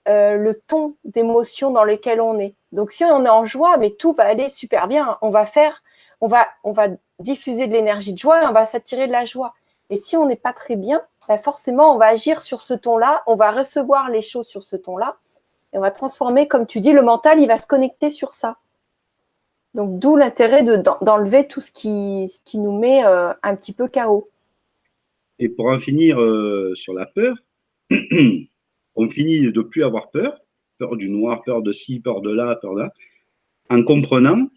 euh, le ton d'émotion dans lequel on est. Donc, si on est en joie, mais tout va aller super bien. On va faire, on va, diffuser de l'énergie de joie on va s'attirer de la joie. Et si on n'est pas très bien, bah, forcément, on va agir sur ce ton-là, on va recevoir les choses sur ce ton-là, et on va transformer, comme tu dis, le mental, il va se connecter sur ça. Donc, d'où l'intérêt d'enlever tout ce qui, nous met euh, un petit peu chaos. Et pour en finir euh, sur la peur, *clears throat* on finit de plus avoir peur, peur du noir, peur de ci, peur de là, peur de là, en comprenant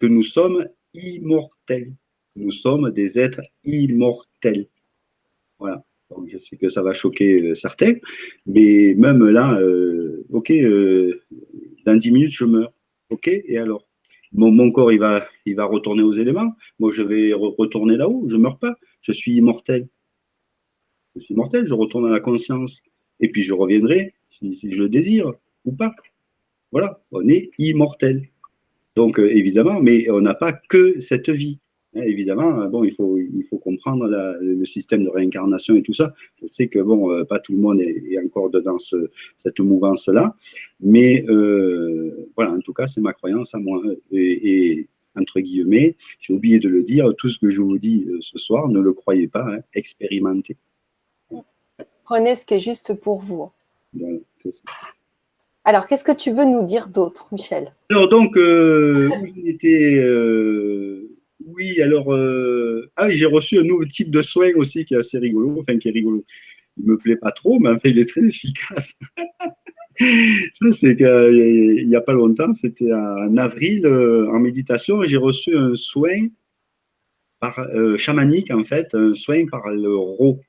que nous sommes immortels. Nous sommes des êtres immortels. Voilà. Je sais que ça va choquer euh, certains, mais même là, ok, dans 10 minutes, je meurs. Ok, et alors? Mon, corps, il va, il va retourner aux éléments. Moi, je vais re retourner là-haut. Je ne meurs pas. Je suis immortel. Je suis immortel. Je retourne à la conscience. Et puis, je reviendrai si, si je le désire ou pas. Voilà, on est immortel. Donc, euh, évidemment, mais on n'a pas que cette vie. Hein, évidemment, bon, il faut, il faut comprendre la, le système de réincarnation et tout ça. Je sais que, bon, euh, pas tout le monde est, est encore dans ce, cette mouvance-là, mais euh, voilà, en tout cas, c'est ma croyance à moi. Et, et entre guillemets, j'ai oublié de le dire, tout ce que je vous dis euh, ce soir, ne le croyez pas, hein, expérimentez. Prenez ce qui est juste pour vous. Voilà, ça. Alors, qu'est-ce que tu veux nous dire d'autre, Michel? Alors, donc, euh, euh, oui, alors, euh, ah, j'ai reçu un nouveau type de soin aussi qui est assez rigolo, enfin, qui est rigolo. Il ne me plaît pas trop, mais en fait, il est très efficace. *laughs* Ça, c'est il n'y a pas longtemps, c'était en avril, euh, en méditation, j'ai reçu un soin par, euh, chamanique, en fait, un soin par le ro.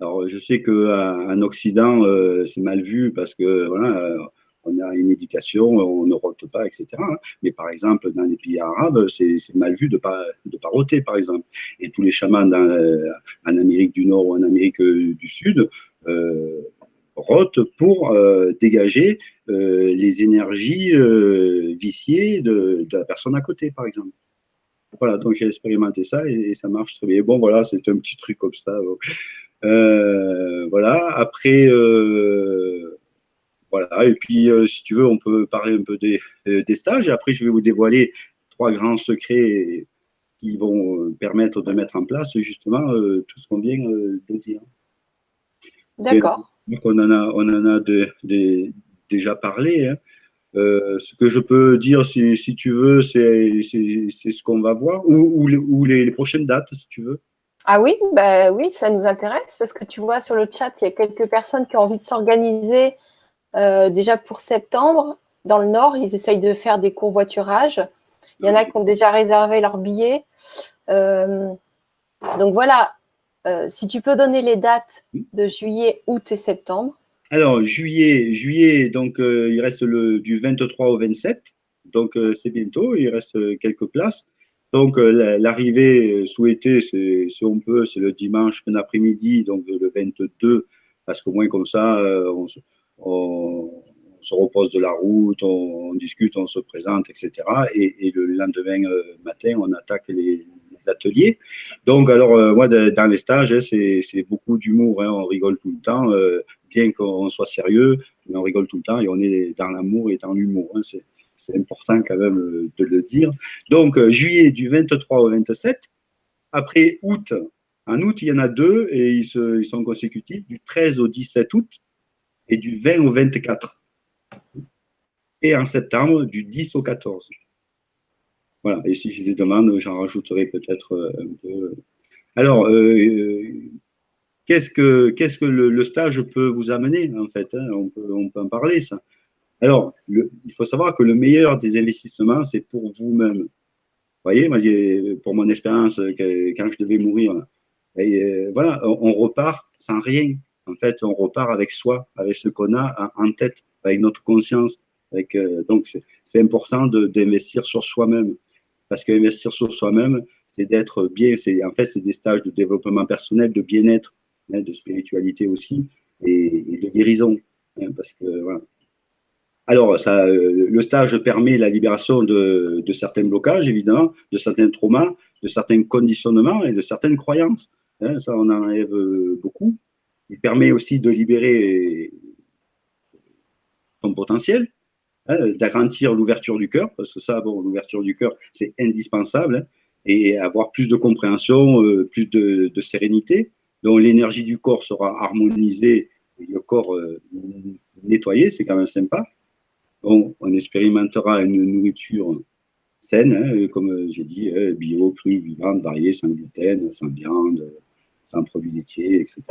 Alors, je sais qu'en Occident, euh, c'est mal vu parce que, voilà, euh, on a une éducation, on ne rote pas, etc. Hein. Mais par exemple, dans les pays arabes, c'est mal vu de pas, de pas roter, par exemple. Et tous les chamans euh, en Amérique du Nord ou en Amérique du Sud euh, rotent pour euh, dégager euh, les énergies viciées de, la personne à côté, par exemple. Voilà, donc j'ai expérimenté ça et, ça marche très bien. Bon, voilà, c'est un petit truc comme ça. Euh, voilà. Après, euh, voilà. Et puis, euh, si tu veux, on peut parler un peu des, des, stages. Et après, je vais vous dévoiler trois grands secrets qui vont permettre de mettre en place justement tout ce qu'on vient de dire. D'accord. On en a, on en a de, de, déjà parlé. Hein. Euh, ce que je peux dire, si, si tu veux, c'est ce qu'on va voir, ou, ou, les, ou les, les, prochaines dates, si tu veux. Ah oui, bah oui, ça nous intéresse parce que tu vois sur le chat, il y a quelques personnes qui ont envie de s'organiser euh, déjà pour septembre. Dans le Nord, ils essayent de faire des courvoiturages. Il y en a qui ont déjà réservé leurs billets. Euh, donc voilà, euh, si tu peux donner les dates de juillet, août et septembre. Alors, juillet, juillet donc il reste le, du 23 au 27. Donc, c'est bientôt, il reste quelques places. Donc, l'arrivée souhaitée, si on peut, c'est le dimanche fin d'après-midi, donc le 22, parce qu'au moins comme ça, on, on, se repose de la route, on, discute, on se présente, etc. Et, le lendemain euh, matin, on attaque les, ateliers. Donc, alors, euh, moi, dans les stages, hein, c'est beaucoup d'humour, hein, on rigole tout le temps, euh, bien qu'on soit sérieux, mais on rigole tout le temps et on est dans l'amour et dans l'humour. Hein, c'est important quand même de le dire. Donc, juillet du 23 au 27. Après août, en août, il y en a deux et ils sont consécutifs, du 13 au 17 août et du 20 au 24. Et en septembre, du 10 au 14. Voilà, et si j'ai des demandes, j'en rajouterai peut-être euh, un peu. Alors, euh, qu'est-ce que, qu'est-ce que le, stage peut vous amener, en fait hein? On, peut, on peut en parler, ça. Alors, il faut savoir que le meilleur des investissements, c'est pour vous-même. Vous voyez, pour mon expérience, quand je devais mourir, euh, voilà, on repart sans rien. En fait, on repart avec soi, avec ce qu'on a en tête, avec notre conscience. Euh, donc, c'est important d'investir sur soi-même. Parce qu'investir sur soi-même, c'est d'être bien. En fait, c'est des stages de développement personnel, de bien-être, hein, de spiritualité aussi, et, de guérison. Hein, parce que. Alors, ça, euh, le stage permet la libération de, certains blocages, évidemment, de certains traumas, de certains conditionnements et de certaines croyances. Hein, ça, on en enlève beaucoup. Il permet aussi de libérer son potentiel, hein, d'agrandir l'ouverture du cœur, parce que ça, bon, l'ouverture du cœur, c'est indispensable, hein, et avoir plus de compréhension, euh, plus de, sérénité. Donc, l'énergie du corps sera harmonisée, et le corps euh, nettoyé, c'est quand même sympa on, on, expérimentera une nourriture saine, hein, comme j'ai dit, hein, bio, crue, vivante, variée, sans gluten, sans viande, sans produits laitiers, etc.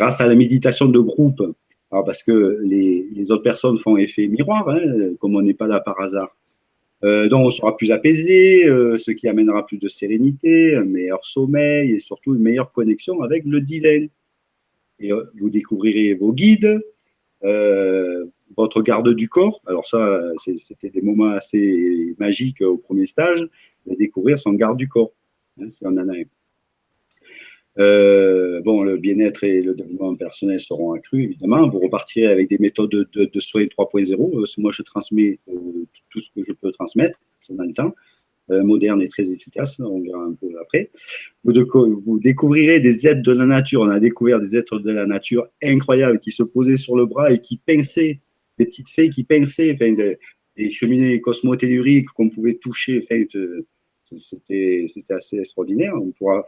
Grâce à la méditation de groupe, alors parce que les, autres personnes font effet miroir, hein, comme on n'est pas là par hasard. Euh, donc, on sera plus apaisé, euh, ce qui amènera plus de sérénité, un meilleur sommeil et surtout une meilleure connexion avec le divin. Et euh, vous découvrirez vos guides, votre garde du corps. Alors ça, c'était des moments assez magiques au premier stage, de découvrir son garde du corps, hein, si on. Euh, bon, le bien-être et le développement personnel seront accrus, évidemment. Vous repartirez avec des méthodes de, de, soins 3.0. Euh, moi, je transmets euh, tout ce que je peux transmettre, ça dans le temps. moderne et très efficace, on verra un peu après. Vous, découvrirez des êtres de la nature. On a découvert des êtres de la nature incroyables qui se posaient sur le bras et qui pinçaient, des petites fées qui pinçaient, enfin, des, cheminées cosmotelluriques qu'on pouvait toucher. Enfin, c'était assez extraordinaire. On pourra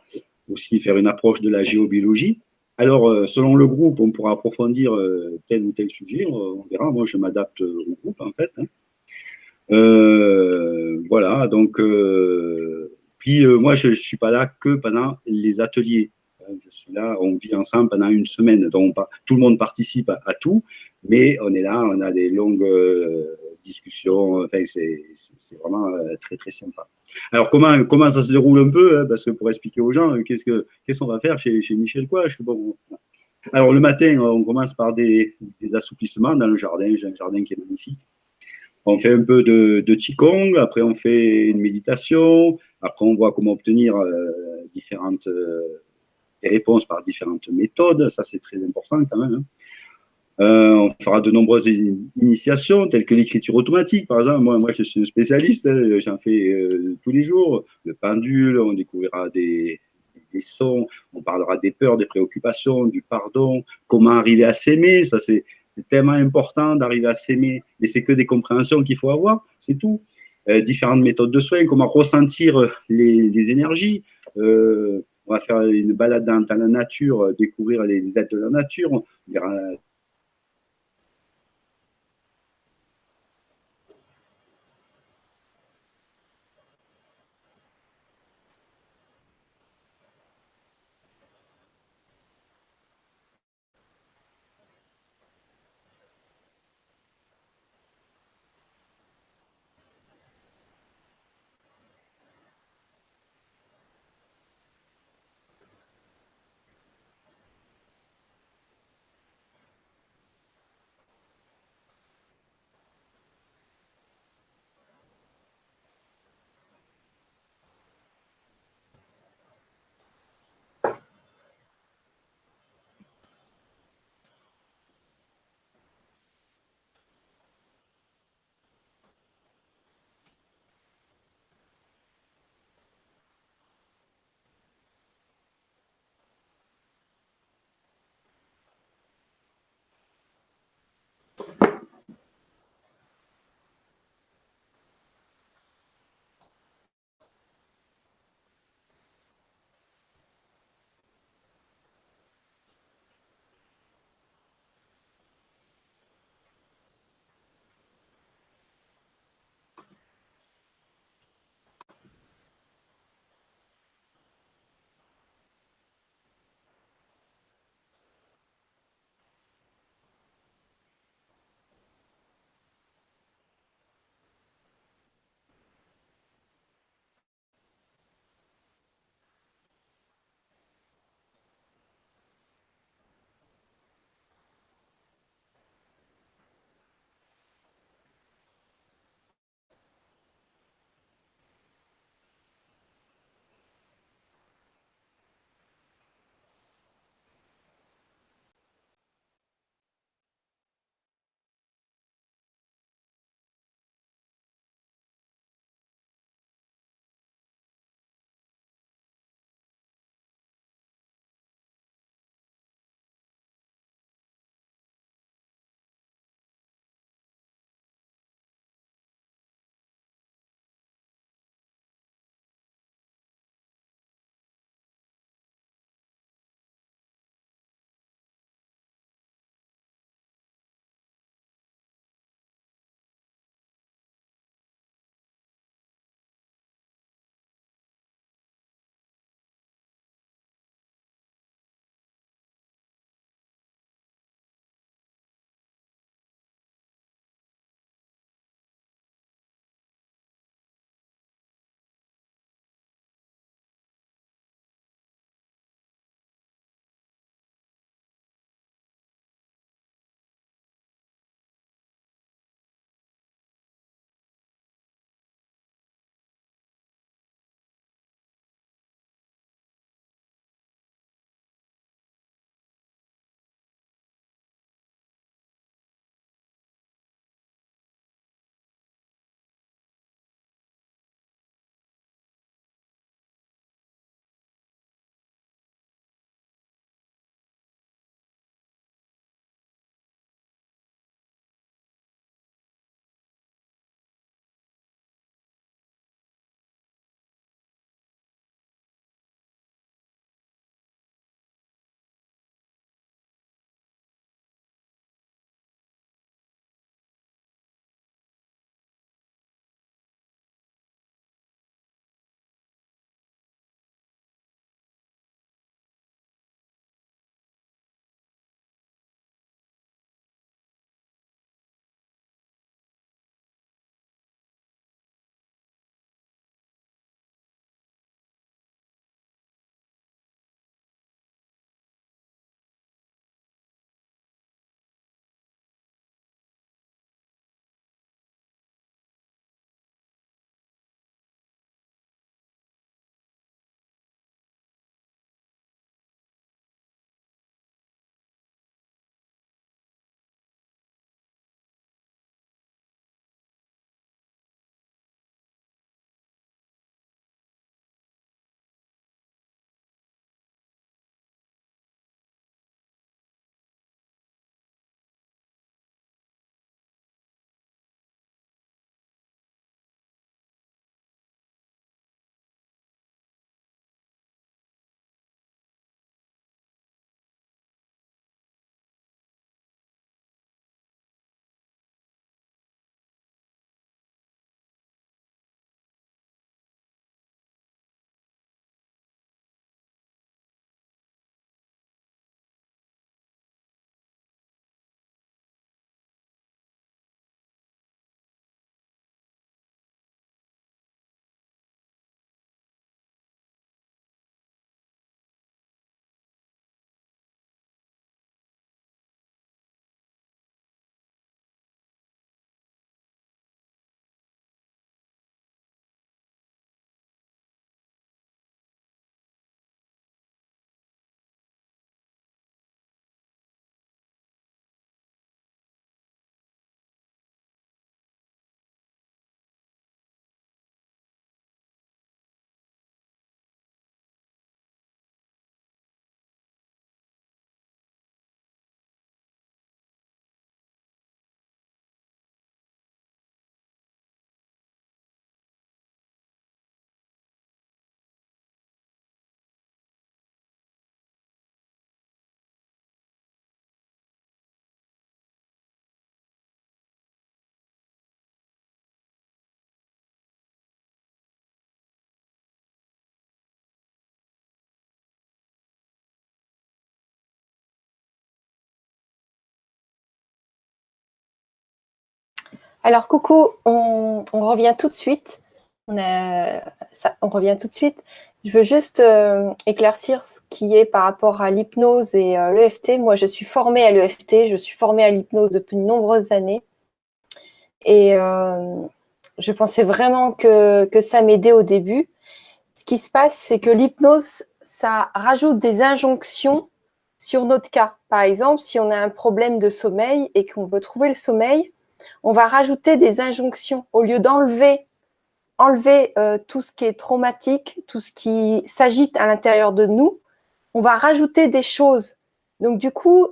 aussi faire une approche de la géobiologie. Alors, euh, selon le groupe, on pourra approfondir euh, tel ou tel sujet, on verra. Moi, je m'adapte au groupe, en fait. Hein. Euh, voilà, donc, puis moi, je ne suis pas là que pendant les ateliers. Je suis là, on vit ensemble pendant une semaine, donc tout le monde participe à, tout, mais on est là, on a des longues discussions, c'est vraiment très, très sympa. Alors, comment, comment ça se déroule un peu hein, Parce que pour expliquer aux gens, euh, qu'est-ce qu'on va faire chez, Michel Alors, le matin, on commence par des, des, assouplissements dans le jardin. J'ai un jardin qui est magnifique. On fait un peu de, de Qigong, après on fait une méditation, après on voit comment obtenir euh, différentes euh, réponses par différentes méthodes. Ça, c'est très important quand même. Hein. Euh, on fera de nombreuses initiations, telles que l'écriture automatique, par exemple. Moi, je suis un spécialiste, hein, j'en fais euh, tous les jours. Le pendule, on découvrira des, sons, on parlera des peurs, des préoccupations, du pardon, comment arriver à s'aimer. Ça, c'est tellement important d'arriver à s'aimer. Mais c'est que des compréhensions qu'il faut avoir, c'est tout. Euh, différentes méthodes de soins, comment ressentir les, les énergies. on va faire une balade dans, la nature, découvrir les êtres de la nature. On verra Alors, coucou, on, revient tout de suite. On, revient tout de suite. Je veux juste euh, éclaircir ce qui est par rapport à l'hypnose et euh, l'EFT. Moi, je suis formée à l'EFT, je suis formée à l'hypnose depuis de nombreuses années. Et euh, je pensais vraiment que, que ça m'aidait au début. Ce qui se passe, c'est que l'hypnose, ça rajoute des injonctions sur notre cas. Par exemple, si on a un problème de sommeil et qu'on veut trouver le sommeil, on va rajouter des injonctions au lieu d'enlever enlever euh, tout ce qui est traumatique, tout ce qui s'agite à l'intérieur de nous, on va rajouter des choses. Donc du coup,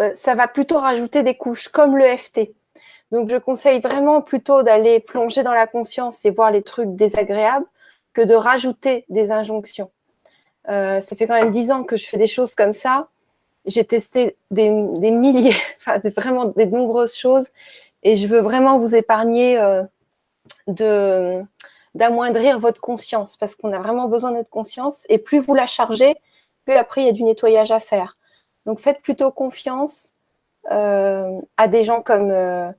euh, ça va plutôt rajouter des couches, comme le FT. Donc je conseille vraiment plutôt d'aller plonger dans la conscience et voir les trucs désagréables que de rajouter des injonctions. Euh, ça fait quand même dix ans que je fais des choses comme ça. J'ai testé des, milliers, *laughs* vraiment des nombreuses choses et je veux vraiment vous épargner de d'amoindrir votre conscience parce qu'on a vraiment besoin de notre conscience et plus vous la chargez, plus après il y a du nettoyage à faire. Donc faites plutôt confiance euh, à des gens comme, euh,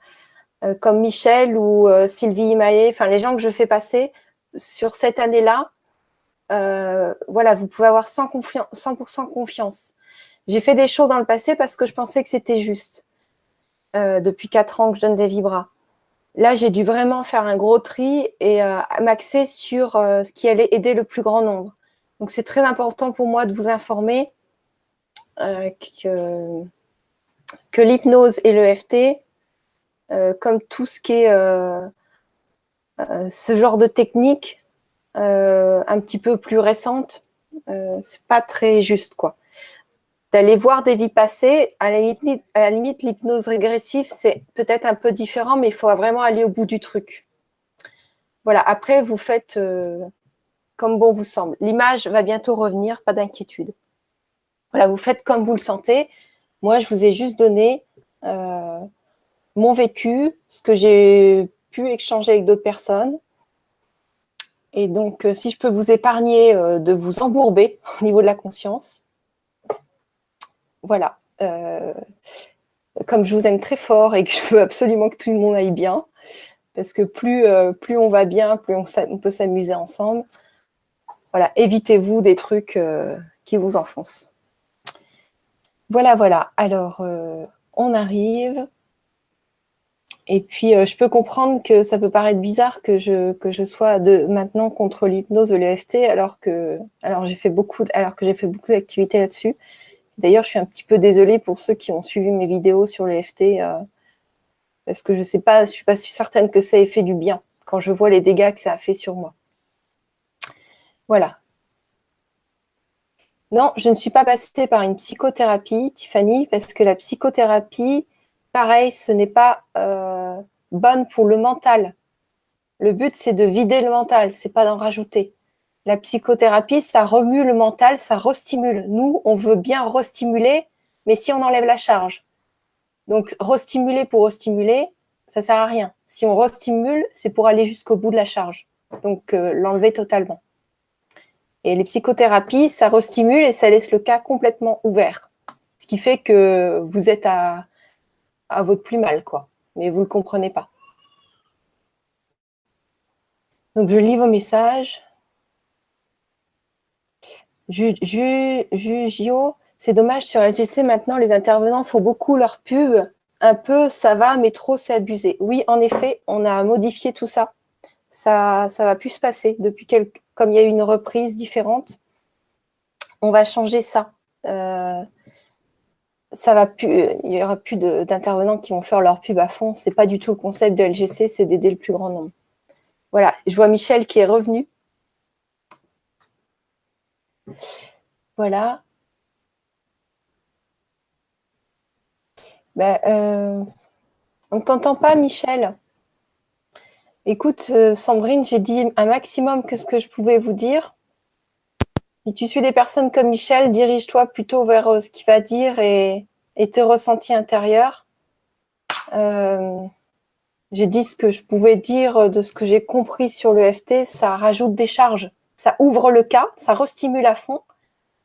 euh, comme Michel ou Sylvie Maillet, enfin les gens que je fais passer sur cette année-là. voilà, vous pouvez avoir 100%, 100 confiance. J'ai fait des choses dans le passé parce que je pensais que c'était juste. depuis quatre ans que je donne des vibras. Là, j'ai dû vraiment faire un gros tri et euh, m'axer sur euh, ce qui allait aider le plus grand nombre. Donc, c'est très important pour moi de vous informer euh, que, que l'hypnose et l'EFT, comme tout ce qui est ce genre de technique un petit peu plus récente, c'est pas très juste, quoi d'aller voir des vies passées. À la limite, l'hypnose régressive, c'est peut-être un peu différent, mais il faut vraiment aller au bout du truc. Voilà, après, vous faites euh, comme bon vous semble. L'image va bientôt revenir, pas d'inquiétude. Voilà, vous faites comme vous le sentez. Moi, je vous ai juste donné euh, mon vécu, ce que j'ai pu échanger avec d'autres personnes. Et donc, euh, si je peux vous épargner de vous embourber *laughs* au niveau de la conscience, voilà. Euh, comme je vous aime très fort et que je veux absolument que tout le monde aille bien, parce que plus, euh, on va bien, plus on, peut s'amuser ensemble. Voilà, évitez-vous des trucs euh, qui vous enfoncent. Voilà, voilà. Alors, on arrive. Et puis, je peux comprendre que ça peut paraître bizarre que je, sois de, maintenant contre l'hypnose de l'EFT alors que j'ai fait beaucoup d'activités là-dessus. D'ailleurs, je suis un petit peu désolée pour ceux qui ont suivi mes vidéos sur les FT, euh, parce que je ne sais pas, je suis pas certaine que ça ait fait du bien quand je vois les dégâts que ça a fait sur moi. Voilà. Non, je ne suis pas passée par une psychothérapie, Tiffany, parce que la psychothérapie, pareil, ce n'est pas euh, bonne pour le mental. Le but, c'est de vider le mental, c'est pas d'en rajouter. La psychothérapie, ça remue le mental, ça restimule. Nous, on veut bien restimuler, mais si on enlève la charge. Donc, restimuler pour restimuler, ça sert à rien. Si on restimule, c'est pour aller jusqu'au bout de la charge. Donc, euh, l'enlever totalement. Et les psychothérapies, ça restimule et ça laisse le cas complètement ouvert. Ce qui fait que vous êtes à, à votre plus mal, quoi. Mais vous ne le comprenez pas. Donc, je lis vos messages. Jugio, c'est dommage sur LGC maintenant, les intervenants font beaucoup leur pub. Un peu, ça va, mais trop, c'est abusé. Oui, en effet, on a modifié tout ça. Ça ça va plus se passer depuis comme il y a eu une reprise différente. On va changer ça. Euh, ça va plus, il n'y aura plus d'intervenants qui vont faire leur pub à fond. C'est pas du tout le concept de LGC, c'est d'aider le plus grand nombre. Voilà, je vois Michel qui est revenu. Voilà. Ben, euh, on ne t'entend pas, Michel. Écoute, euh, Sandrine, j'ai dit un maximum que ce que je pouvais vous dire. Si tu suis des personnes comme Michel, dirige-toi plutôt vers euh, ce qu'il va dire et, tes ressentis intérieurs. j'ai dit ce que je pouvais dire de ce que j'ai compris sur le FT, ça rajoute des charges ça ouvre le cas, ça restimule à fond,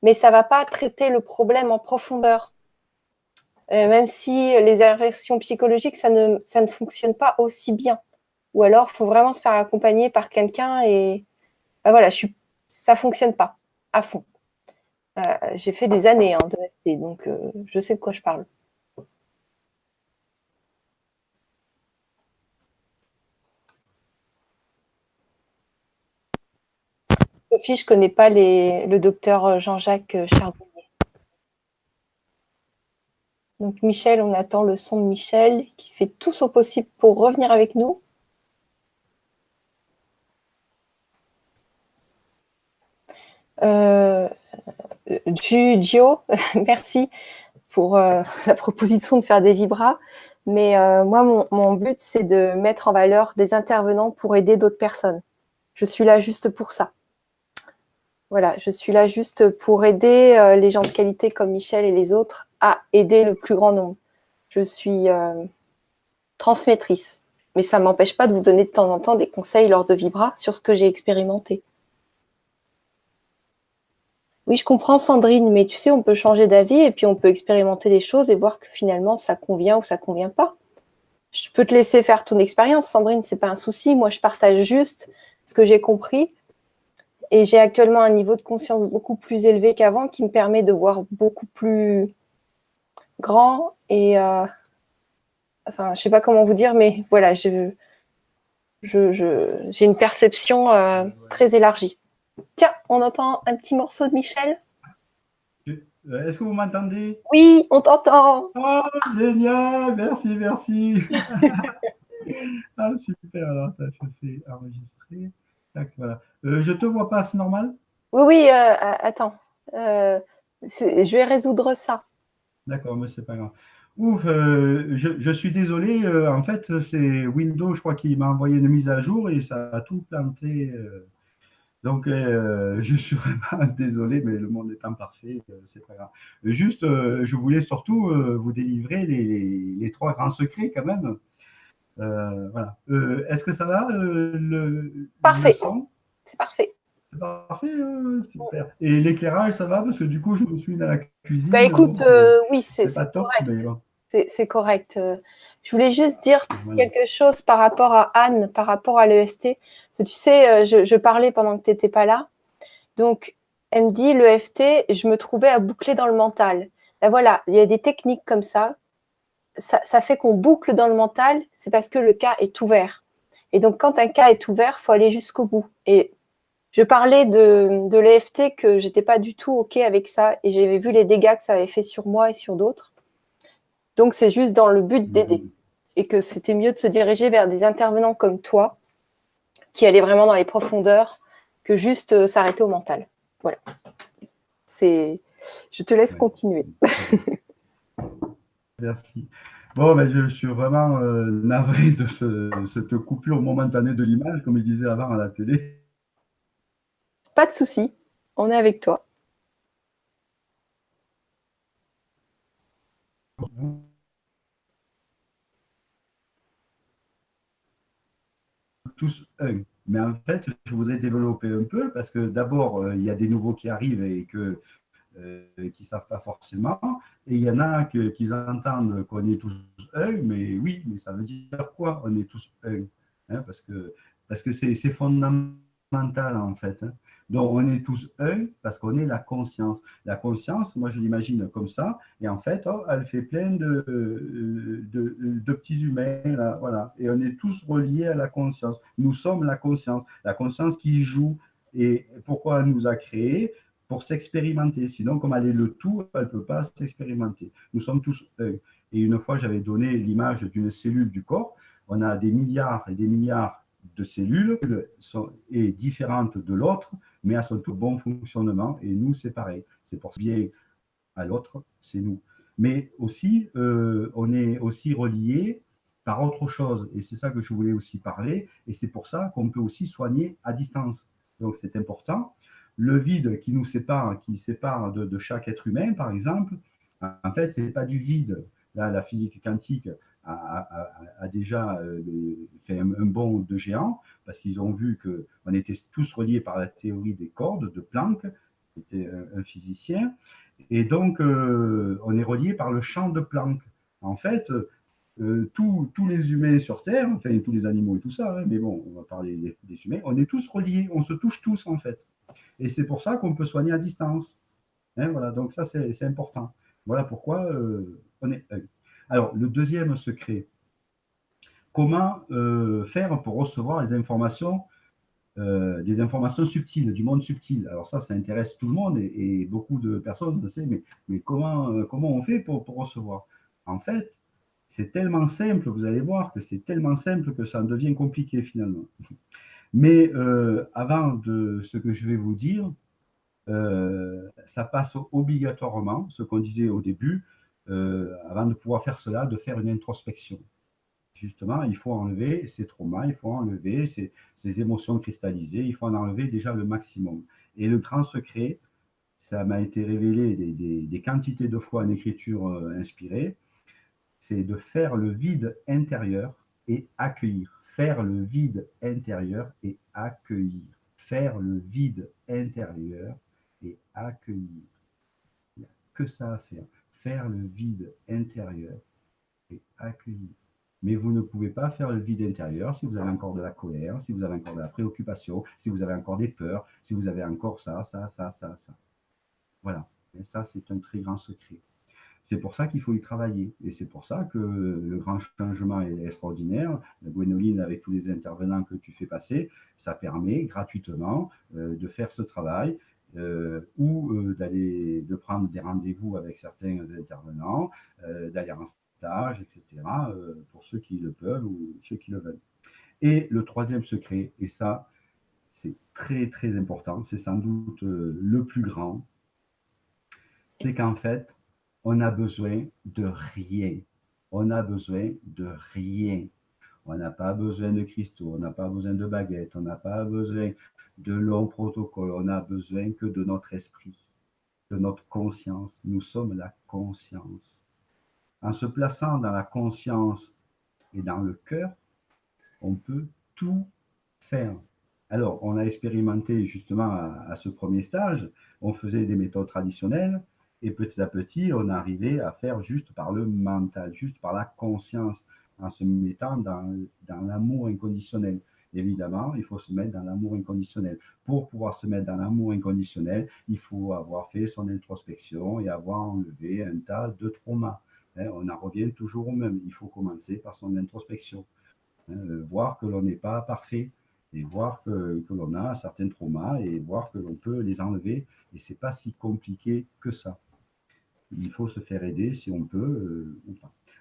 mais ça ne va pas traiter le problème en profondeur. même si les inversions psychologiques, ça ne, ça ne fonctionne pas aussi bien. Ou alors, il faut vraiment se faire accompagner par quelqu'un et bah voilà, ça ne fonctionne pas à fond. Euh, j'ai fait des années hein, de donc euh, je sais de quoi je parle. Je ne connais pas le docteur Jean-Jacques Charbonnier. Donc Michel, on attend le son de Michel qui fait tout son possible pour revenir avec nous. Euh, *laughs* merci pour euh, *laughs* la proposition de faire des vibras. Mais euh, moi, mon, but, c'est de mettre en valeur des intervenants pour aider d'autres personnes. Je suis là juste pour ça. Voilà, je suis là juste pour aider euh, les gens de qualité comme Michel et les autres à aider le plus grand nombre. Je suis transmettrice, mais ça ne m'empêche pas de vous donner de temps en temps des conseils lors de Vibra sur ce que j'ai expérimenté. Oui, je comprends Sandrine, mais tu sais, on peut changer d'avis et puis on peut expérimenter des choses et voir que finalement ça convient ou ça convient pas. Je peux te laisser faire ton expérience, Sandrine, c'est pas un souci. Moi, je partage juste ce que j'ai compris et j'ai actuellement un niveau de conscience beaucoup plus élevé qu'avant qui me permet de voir beaucoup plus grand et euh, enfin, je sais pas comment vous dire, mais voilà, je j'ai une perception euh, très élargie. Tiens, on entend un petit morceau de Michel. Euh, est-ce que vous m'entendez? Oui, on t'entend. Oh, génial, merci, merci. *laughs* ah, super, alors je fais enregistrer. Voilà. Euh, je te vois pas, c'est normal? Oui, oui, euh, attends. je vais résoudre ça. D'accord, mais c'est pas grave. Ouf, je, je, suis désolé. en fait, c'est Windows, je crois, qui m'a envoyé une mise à jour et ça a tout planté. Donc, euh, je suis vraiment *laughs* désolé, mais le monde étant parfait, euh, c'est pas grave. Juste, euh, je voulais surtout vous délivrer les, trois grands secrets quand même. Voilà. Est-ce que ça va le, Parfait. C'est parfait. C'est parfait, super. Et l'éclairage, ça va? Parce que du coup, je me suis dans la cuisine. Bah écoute, oui, c'est correct. C'est correct. Je voulais juste dire quelque chose par rapport à Anne, par rapport à l'EFT. Tu sais, euh, je, parlais pendant que tu n'étais pas là. Donc, elle me dit, l'EFT, je me trouvais à boucler dans le mental. Ben voilà, il y a des techniques comme ça. Ça, fait qu'on boucle dans le mental, c'est parce que le cas est ouvert. Et donc, quand un cas est ouvert, il faut aller jusqu'au bout. Et je parlais de, de l'EFT que j'étais pas du tout OK avec ça. Et j'avais vu les dégâts que ça avait fait sur moi et sur d'autres. Donc, c'est juste dans le but d'aider. Mmh. Et que c'était mieux de se diriger vers des intervenants comme toi, qui allaient vraiment dans les profondeurs, que juste euh, s'arrêter au mental. Voilà. C'est. Je te laisse continuer. *laughs* Merci. Bon, ben, je suis vraiment euh, navré de cette coupure momentanée de l'image, comme il disait avant à la télé. Pas de souci, on est avec toi. tous un. Mais en fait, je voudrais développer un peu parce que d'abord, euh, il y a des nouveaux qui arrivent et que, qui ne savent pas forcément. Et il y en a qui entendent qu'on est tous un, mais oui, mais ça veut dire quoi On est tous un hein, Parce que parce que c'est fondamental en fait. Hein. Donc, on est tous un parce qu'on est la conscience. La conscience, moi, je l'imagine comme ça. Et en fait, oh, elle fait plein de, de, petits humains. Là, voilà. Et on est tous reliés à la conscience. Nous sommes la conscience. La conscience qui joue. Et pourquoi elle nous a créés? Pour s'expérimenter. Sinon, comme elle est le tout, elle ne peut pas s'expérimenter. Nous sommes tous. Et une fois, j'avais donné l'image d'une cellule du corps. On a des milliards et des milliards de cellules sont, est différente de l'autre, mais à son bon fonctionnement. Et nous, c'est pareil. C'est pour bien à l'autre, c'est nous. Mais aussi, euh, on est aussi relié par autre chose. Et c'est ça que je voulais aussi parler. Et c'est pour ça qu'on peut aussi soigner à distance. Donc, c'est important. Le vide qui nous sépare, qui sépare de, chaque être humain, par exemple, en fait, ce n'est pas du vide. Là, la physique quantique a, déjà euh, fait un, bond de géant parce qu'ils ont vu qu'on était tous reliés par la théorie des cordes de Planck, qui était un, physicien. Et donc, euh, on est relié par le champ de Planck. En fait, euh, tous, les humains sur Terre, enfin tous les animaux et tout ça, hein, mais bon, on va parler des, humains, on est tous reliés, on se touche tous en fait. Et c'est pour ça qu'on peut soigner à distance. Hein, voilà, donc ça c'est important. Voilà pourquoi euh, on est. Alors, le deuxième secret, comment faire pour recevoir les informations euh, des informations subtiles, du monde subtil? Alors ça, ça intéresse tout le monde et, beaucoup de personnes le savent, mais, comment, euh, comment on fait pour, recevoir? En fait, c'est tellement simple, vous allez voir que c'est tellement simple que ça devient compliqué finalement. Mais euh, avant de ce que je vais vous dire, ça passe obligatoirement, ce qu'on disait au début, avant de pouvoir faire cela, de faire une introspection justement, il faut enlever ces traumas, il faut enlever ces, émotions cristallisées, il faut en enlever déjà le maximum. Et le grand secret, ça m'a été révélé des, quantités de fois en écriture euh, inspirée, c'est de faire le vide intérieur et accueillir. Faire le vide intérieur et accueillir. Faire le vide intérieur et accueillir. Il n'y a que ça à faire. Faire le vide intérieur et accueillir. Mais vous ne pouvez pas faire le vide intérieur si vous avez encore de la colère, si vous avez encore de la préoccupation, si vous avez encore des peurs, si vous avez encore ça, ça, ça, ça, ça. Voilà. Et ça, c'est un très grand secret. C'est pour ça qu'il faut y travailler. Et c'est pour ça que le grand changement est extraordinaire. Gwénoline, avec tous les intervenants que tu fais passer, ça permet gratuitement euh, de faire ce travail euh, ou euh, d'aller de prendre des rendez-vous avec certains intervenants, d'aller en etc., euh, pour ceux qui le peuvent ou ceux qui le veulent. Et le troisième secret, et ça, c'est très très important, c'est sans doute le plus grand, c'est qu'en fait, on a besoin de rien. On a besoin de rien. On n'a pas besoin de cristaux, on n'a pas besoin de baguettes, on n'a pas besoin de longs protocoles, on a besoin que de notre esprit, de notre conscience. Nous sommes la conscience. En se plaçant dans la conscience et dans le cœur, on peut tout faire. Alors, on a expérimenté justement à, ce premier stage, on faisait des méthodes traditionnelles et petit à petit, on arrivait à faire juste par le mental, juste par la conscience, en se mettant dans, dans l'amour inconditionnel. Évidemment, il faut se mettre dans l'amour inconditionnel. Pour pouvoir se mettre dans l'amour inconditionnel, il faut avoir fait son introspection et avoir enlevé un tas de traumas. Hein, on en revient toujours au même. Il faut commencer par son introspection. Hein, euh, voir que l'on n'est pas parfait et voir que, l'on a certains traumas et voir que l'on peut les enlever. Et ce n'est pas si compliqué que ça. Il faut se faire aider si on peut euh.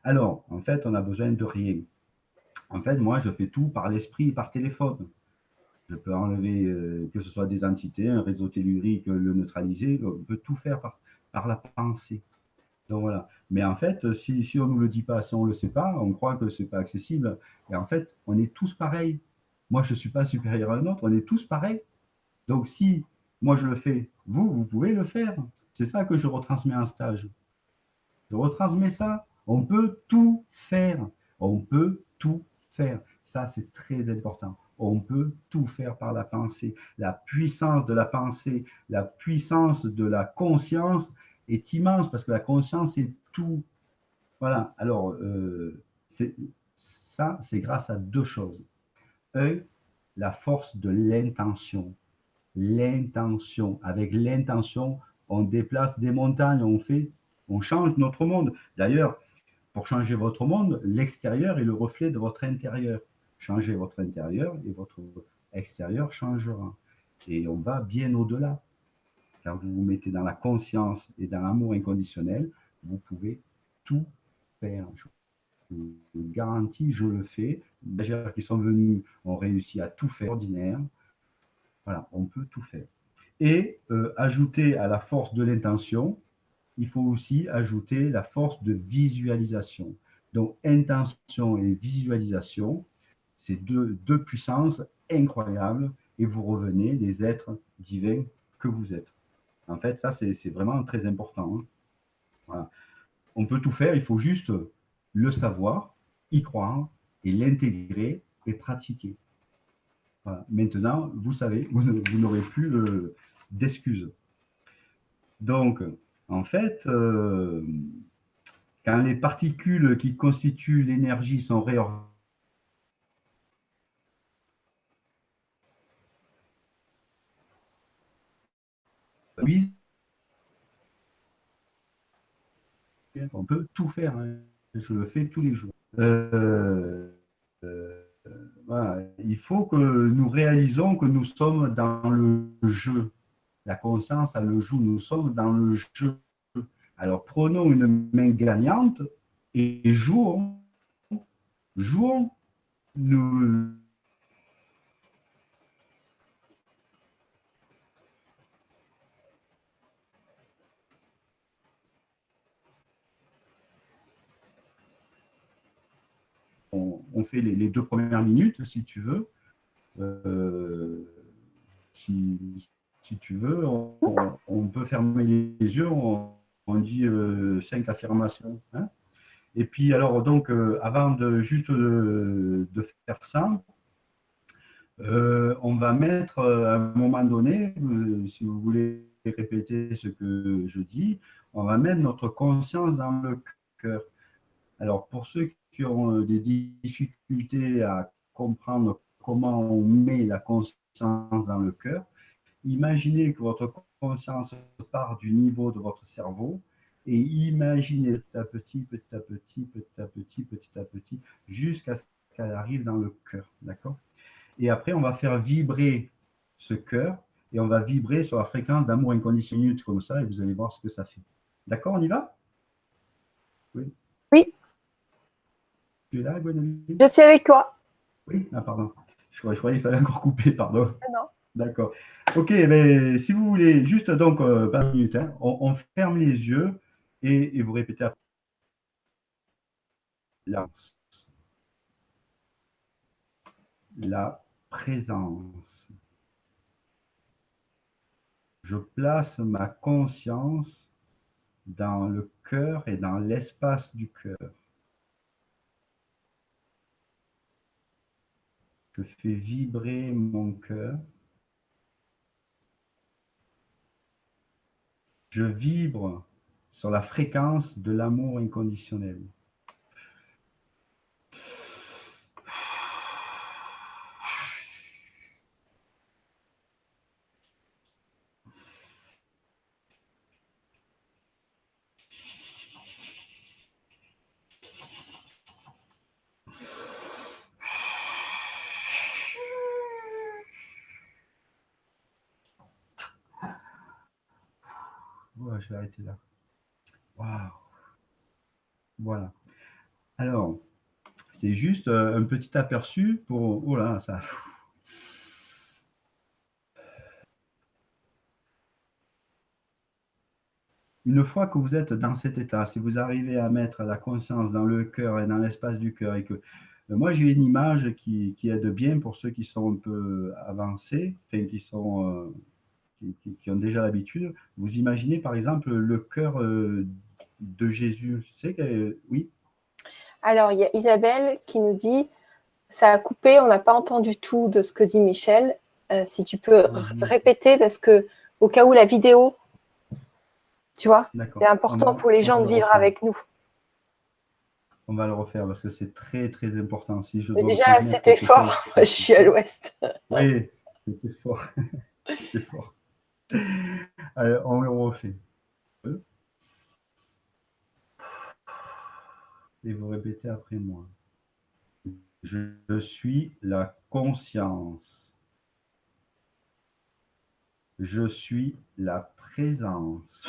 Alors, en fait, on a besoin de rien. En fait, moi, je fais tout par l'esprit et par téléphone. Je peux enlever, euh, que ce soit des entités, un réseau tellurique, le neutraliser. On peut tout faire par, par la pensée. Donc voilà. Mais en fait, si, si on ne nous le dit pas, si on ne le sait pas, on croit que ce n'est pas accessible. Et en fait, on est tous pareils. Moi, je ne suis pas supérieur à un autre, on est tous pareils. Donc si moi je le fais, vous, vous pouvez le faire. C'est ça que je retransmets en stage. Je retransmets ça. On peut tout faire. On peut tout faire. Ça, c'est très important. On peut tout faire par la pensée. La puissance de la pensée, la puissance de la conscience, est immense parce que la conscience est tout. Voilà, alors, euh, ça, c'est grâce à deux choses. Un, la force de l'intention. L'intention. Avec l'intention, on déplace des montagnes, on fait, on change notre monde. D'ailleurs, pour changer votre monde, l'extérieur est le reflet de votre intérieur. Changez votre intérieur et votre extérieur changera. Et on va bien au-delà vous vous mettez dans la conscience et dans l'amour inconditionnel, vous pouvez tout faire. Je vous garantis, je le fais. Les gens qui sont venus ont réussi à tout faire ordinaire. Voilà, on peut tout faire. Et euh, ajouter à la force de l'intention, il faut aussi ajouter la force de visualisation. Donc, intention et visualisation, c'est deux, deux puissances incroyables et vous revenez des êtres divins que vous êtes. En fait, ça, c'est vraiment très important. Hein. On peut tout faire, il faut juste le savoir, y croire et l'intégrer et pratiquer. Maintenant, vous savez, vous n'aurez plus d'excuses. Donc, En fait, euh, quand les particules qui constituent l'énergie sont réorganisées, on peut tout faire. Hein. Je le fais tous les jours. Euh, euh, Il faut que nous réalisons que nous sommes dans le jeu. La conscience a le joue. Nous sommes dans le jeu. Alors prenons une main gagnante et jouons. Jouons. Nous, on, fait les, deux premières minutes, si tu veux. Euh, si, tu veux, on, peut fermer les yeux, on, dit euh, cinq affirmations. Hein. Et puis, alors, donc, euh, avant de juste de, faire ça, on va mettre à un moment donné, si vous voulez répéter ce que je dis, on va mettre notre conscience dans le cœur. Alors, pour ceux qui ont euh, des difficultés à comprendre comment on met la conscience dans le cœur, imaginez que votre conscience part du niveau de votre cerveau et imaginez petit à petit, petit à petit, petit à petit, petit à petit, jusqu'à ce qu'elle arrive dans le cœur. D'accord? Et après, on va faire vibrer ce cœur et on va vibrer sur la fréquence d'amour inconditionnel comme ça et vous allez voir ce que ça fait. D'accord, on y va? Oui. Oui. Tu es là, Je suis avec toi. Oui, ah, pardon. Je, croyais que ça allait encore couper, pardon. Ah, non. D'accord. Ok, mais si vous voulez, juste donc euh, pas minutes, hein, on, ferme les yeux et, vous répétez après. La, la présence. Je place ma conscience dans le cœur et dans l'espace du cœur. Je fais vibrer mon cœur. Je vibre sur la fréquence de l'amour inconditionnel. je vais arrêter là. Voilà. Alors, c'est juste euh, un petit aperçu pour... Oh là, ça... Une fois que vous êtes dans cet état, si vous arrivez à mettre la conscience dans le cœur et dans l'espace du cœur, et que euh, moi j'ai une image qui, qui, aide bien pour ceux qui sont un peu avancés, qui sont euh, qui, ont déjà l'habitude, vous imaginez par exemple le cœur de Jésus. Tu sais que, oui Alors, il y a Isabelle qui nous dit ça a coupé, on n'a pas entendu tout de ce que dit Michel. Euh, si tu peux répéter, parce que au cas où la vidéo, tu vois, c'est important pour les gens de vivre avec nous. On va le refaire parce que c'est très très important. Si je déjà, c'était fort. *laughs* je suis à l'ouest. *laughs* Oui, c'était fort. *laughs* c'était fort. Allez, on le refait. Et vous répétez après moi. Je suis la conscience. Je suis la présence.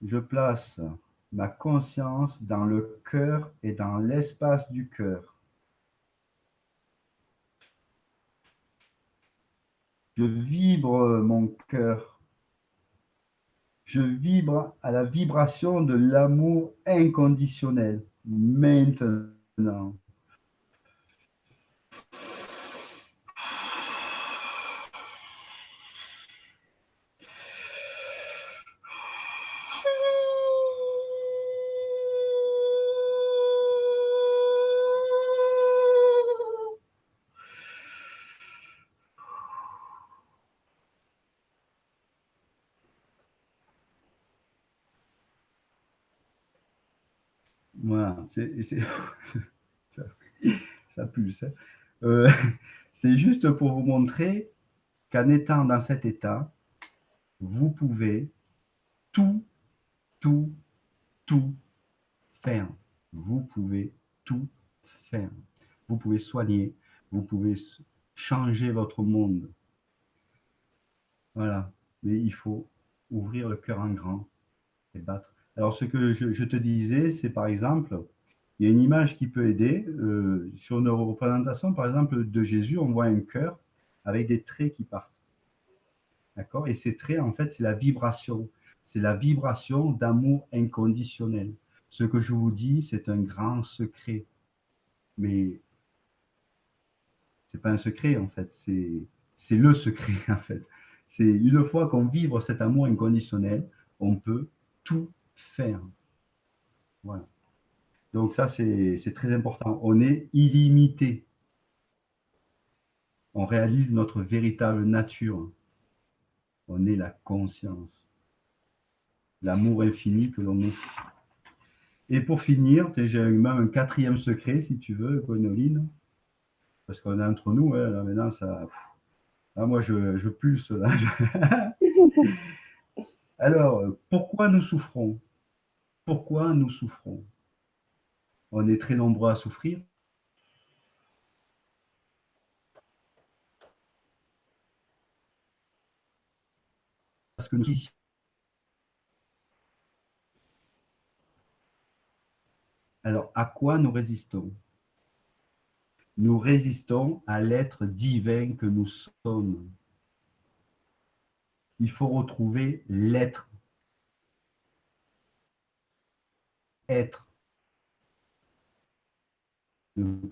Je place ma conscience dans le cœur et dans l'espace du cœur. Je vibre mon cœur. Je vibre à la vibration de l'amour inconditionnel maintenant. *laughs* Ça. Euh, *laughs* c'est juste pour vous montrer qu'en étant dans cet état, vous pouvez tout, tout, tout faire. Vous pouvez tout faire. Vous pouvez soigner, vous pouvez changer votre monde. Voilà. Mais il faut ouvrir le cœur en grand et battre. Alors, ce que je, te disais, c'est par exemple, il y a une image qui peut aider. Euh, sur une représentation, par exemple, de Jésus, on voit un cœur avec des traits qui partent. D'accord? Et ces traits, en fait, c'est la vibration. C'est la vibration d'amour inconditionnel. Ce que je vous dis, c'est un grand secret. Mais c'est pas un secret, en fait. C'est le secret, *laughs* en fait. C'est une fois qu'on vibre cet amour inconditionnel, on peut tout faire. Voilà. Donc ça, c'est très important. On est illimité. On réalise notre véritable nature. On est la conscience. L'amour infini que l'on est. Et pour finir, j'ai même un quatrième secret, si tu veux, Gwenoline. Parce qu'on est entre nous, hein, là maintenant, ça, moi, je, pulse là. *laughs* Alors, pourquoi nous souffrons? Pourquoi nous souffrons? On est très nombreux à souffrir. Alors, à quoi nous résistons? Nous résistons à l'être divin que nous sommes. Il faut retrouver l'être. Être. Ne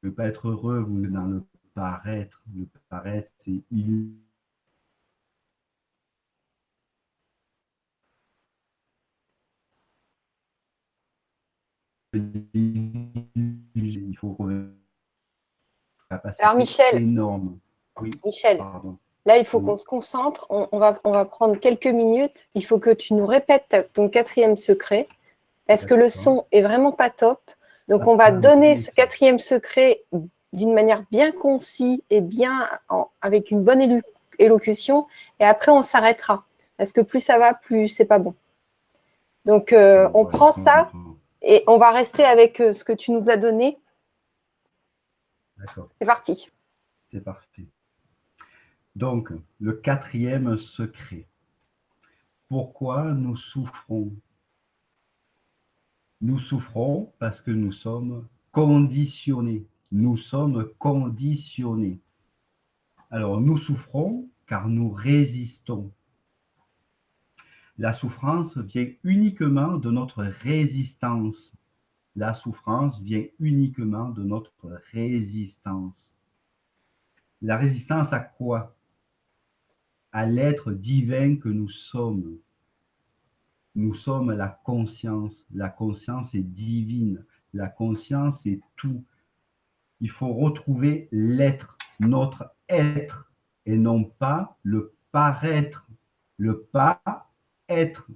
pouvez pas être heureux, vous êtes dans le paraître. Le paraître, c'est illusion. il faut Alors Michel, énorme. Michel, là il faut qu'on se concentre. On, va, on va prendre quelques minutes. Il faut que tu nous répètes ton quatrième secret parce que le son est vraiment pas top. Donc on va donner ce quatrième secret d'une manière bien concise et bien avec une bonne élocution. Et après on s'arrêtera parce que plus ça va, plus c'est pas bon. Donc euh, on prend ça. Et on va rester avec euh, ce que tu nous as donné. D'accord. C'est parti. C'est parti. Donc, le quatrième secret. Pourquoi nous souffrons Nous souffrons parce que nous sommes conditionnés. Nous sommes conditionnés. Alors, nous souffrons car nous résistons. La souffrance vient uniquement de notre résistance. La souffrance vient uniquement de notre résistance. La résistance à quoi? À l'être divin que nous sommes. Nous sommes la conscience. La conscience est divine. La conscience est tout. Il faut retrouver l'être, notre être, et non pas le paraître. Le pas être.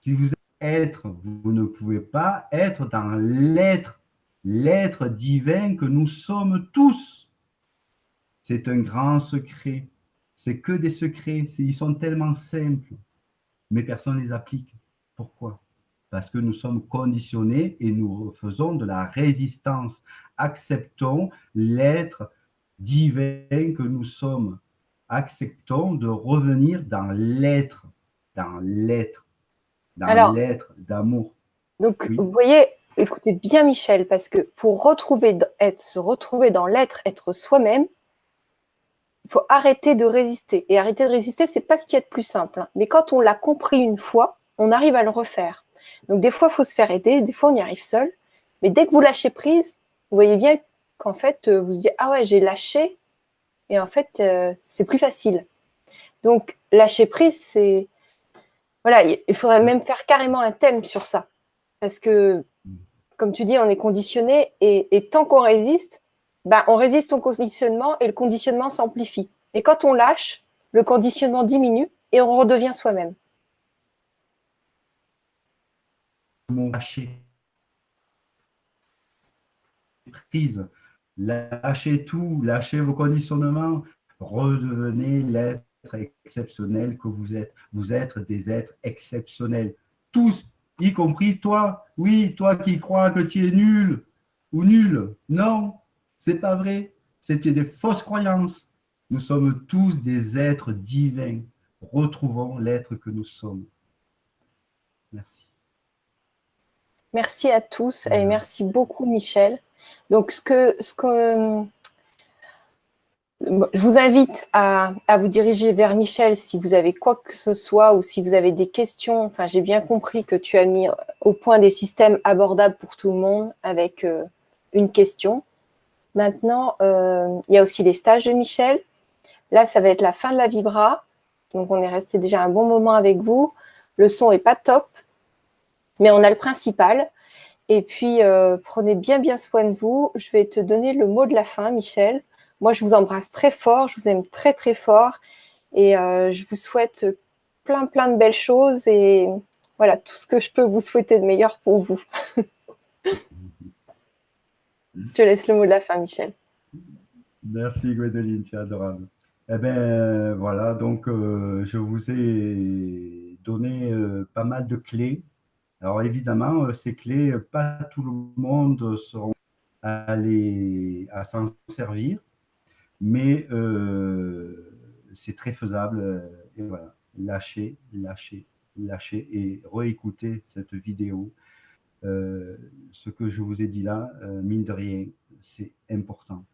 Si vous êtes être, vous ne pouvez pas être dans l'être, l'être divin que nous sommes tous. C'est un grand secret. C'est que des secrets. Ils sont tellement simples, mais personne ne les applique. Pourquoi? Parce que nous sommes conditionnés et nous faisons de la résistance. Acceptons l'être divin que nous sommes. Acceptons de revenir dans l'être dans l'être, dans l'être d'amour. Donc, vous voyez, écoutez bien Michel, parce que pour retrouver, être, se retrouver dans l'être, être, soi-même, il faut arrêter de résister. Et arrêter de résister, c'est pas ce qui est le plus simple. Hein. Mais quand on l'a compris une fois, on arrive à le refaire. Donc des fois, il faut se faire aider, des fois, on y arrive seul. Mais dès que vous lâchez prise, vous voyez bien qu'en fait, euh, vous vous dites « Ah ouais, j'ai lâché », et en fait, euh, c'est plus facile. Donc, lâcher prise, c'est voilà, il faudrait même faire carrément un thème sur ça. Parce que, comme tu dis, on est conditionné et, tant qu'on résiste, ben, on résiste au conditionnement et le conditionnement s'amplifie. Et quand on lâche, le conditionnement diminue et on redevient soi-même. Lâchez tout, lâchez vos conditionnements, redevenez l'être exceptionnel que vous êtes. Vous êtes des êtres exceptionnels. Tous, y compris toi. Oui, toi qui crois que tu es nul ou nul. Non, c'est pas vrai. C'était des fausses croyances. Nous sommes tous des êtres divins. Retrouvons l'être que nous sommes. Merci. Merci à tous et merci beaucoup Michel. Donc, ce que, ce que je vous invite à, vous diriger vers Michel si vous avez quoi que ce soit ou si vous avez des questions. Enfin, j'ai bien compris que tu as mis au point des systèmes abordables pour tout le monde avec euh, une question. Maintenant, euh, il y a aussi les stages de Michel. Là, ça va être la fin de la Vibra. Donc, on est resté déjà un bon moment avec vous. Le son n'est pas top, mais on a le principal. Et puis, euh, prenez bien, bien soin de vous. Je vais te donner le mot de la fin, Michel. Moi, je vous embrasse très fort. Je vous aime très, très fort. Et euh, je vous souhaite plein, plein de belles choses. Et voilà, tout ce que je peux vous souhaiter de meilleur pour vous. *laughs* je te laisse le mot de la fin, Michel. Merci, Gwendoline. Es adorable. Eh bien, voilà. Donc, euh, je vous ai donné pas mal de clés alors évidemment, euh, ces clés, euh, pas tout le monde seront allés à s'en servir, mais euh, c'est très faisable. Et voilà, lâchez, lâchez, lâchez et réécoutez cette vidéo. Ce que je vous ai dit là, mine de rien, c'est important.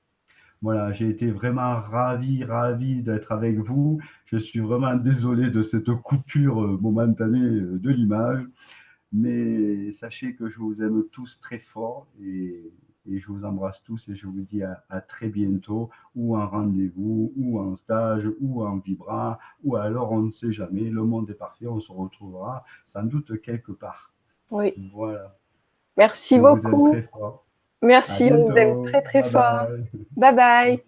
Voilà, j'ai été vraiment ravi, ravi d'être avec vous. Je suis vraiment désolé de cette coupure momentanée de l'image. Mais sachez que je vous aime tous très fort et, je vous embrasse tous et je vous dis à, très bientôt, ou en rendez-vous, ou en stage, ou en vibra, ou alors on ne sait jamais, le monde est parfait, on se retrouvera sans doute quelque part. Oui. Voilà. Merci beaucoup. Merci, on vous aime très très fort. bye. bye.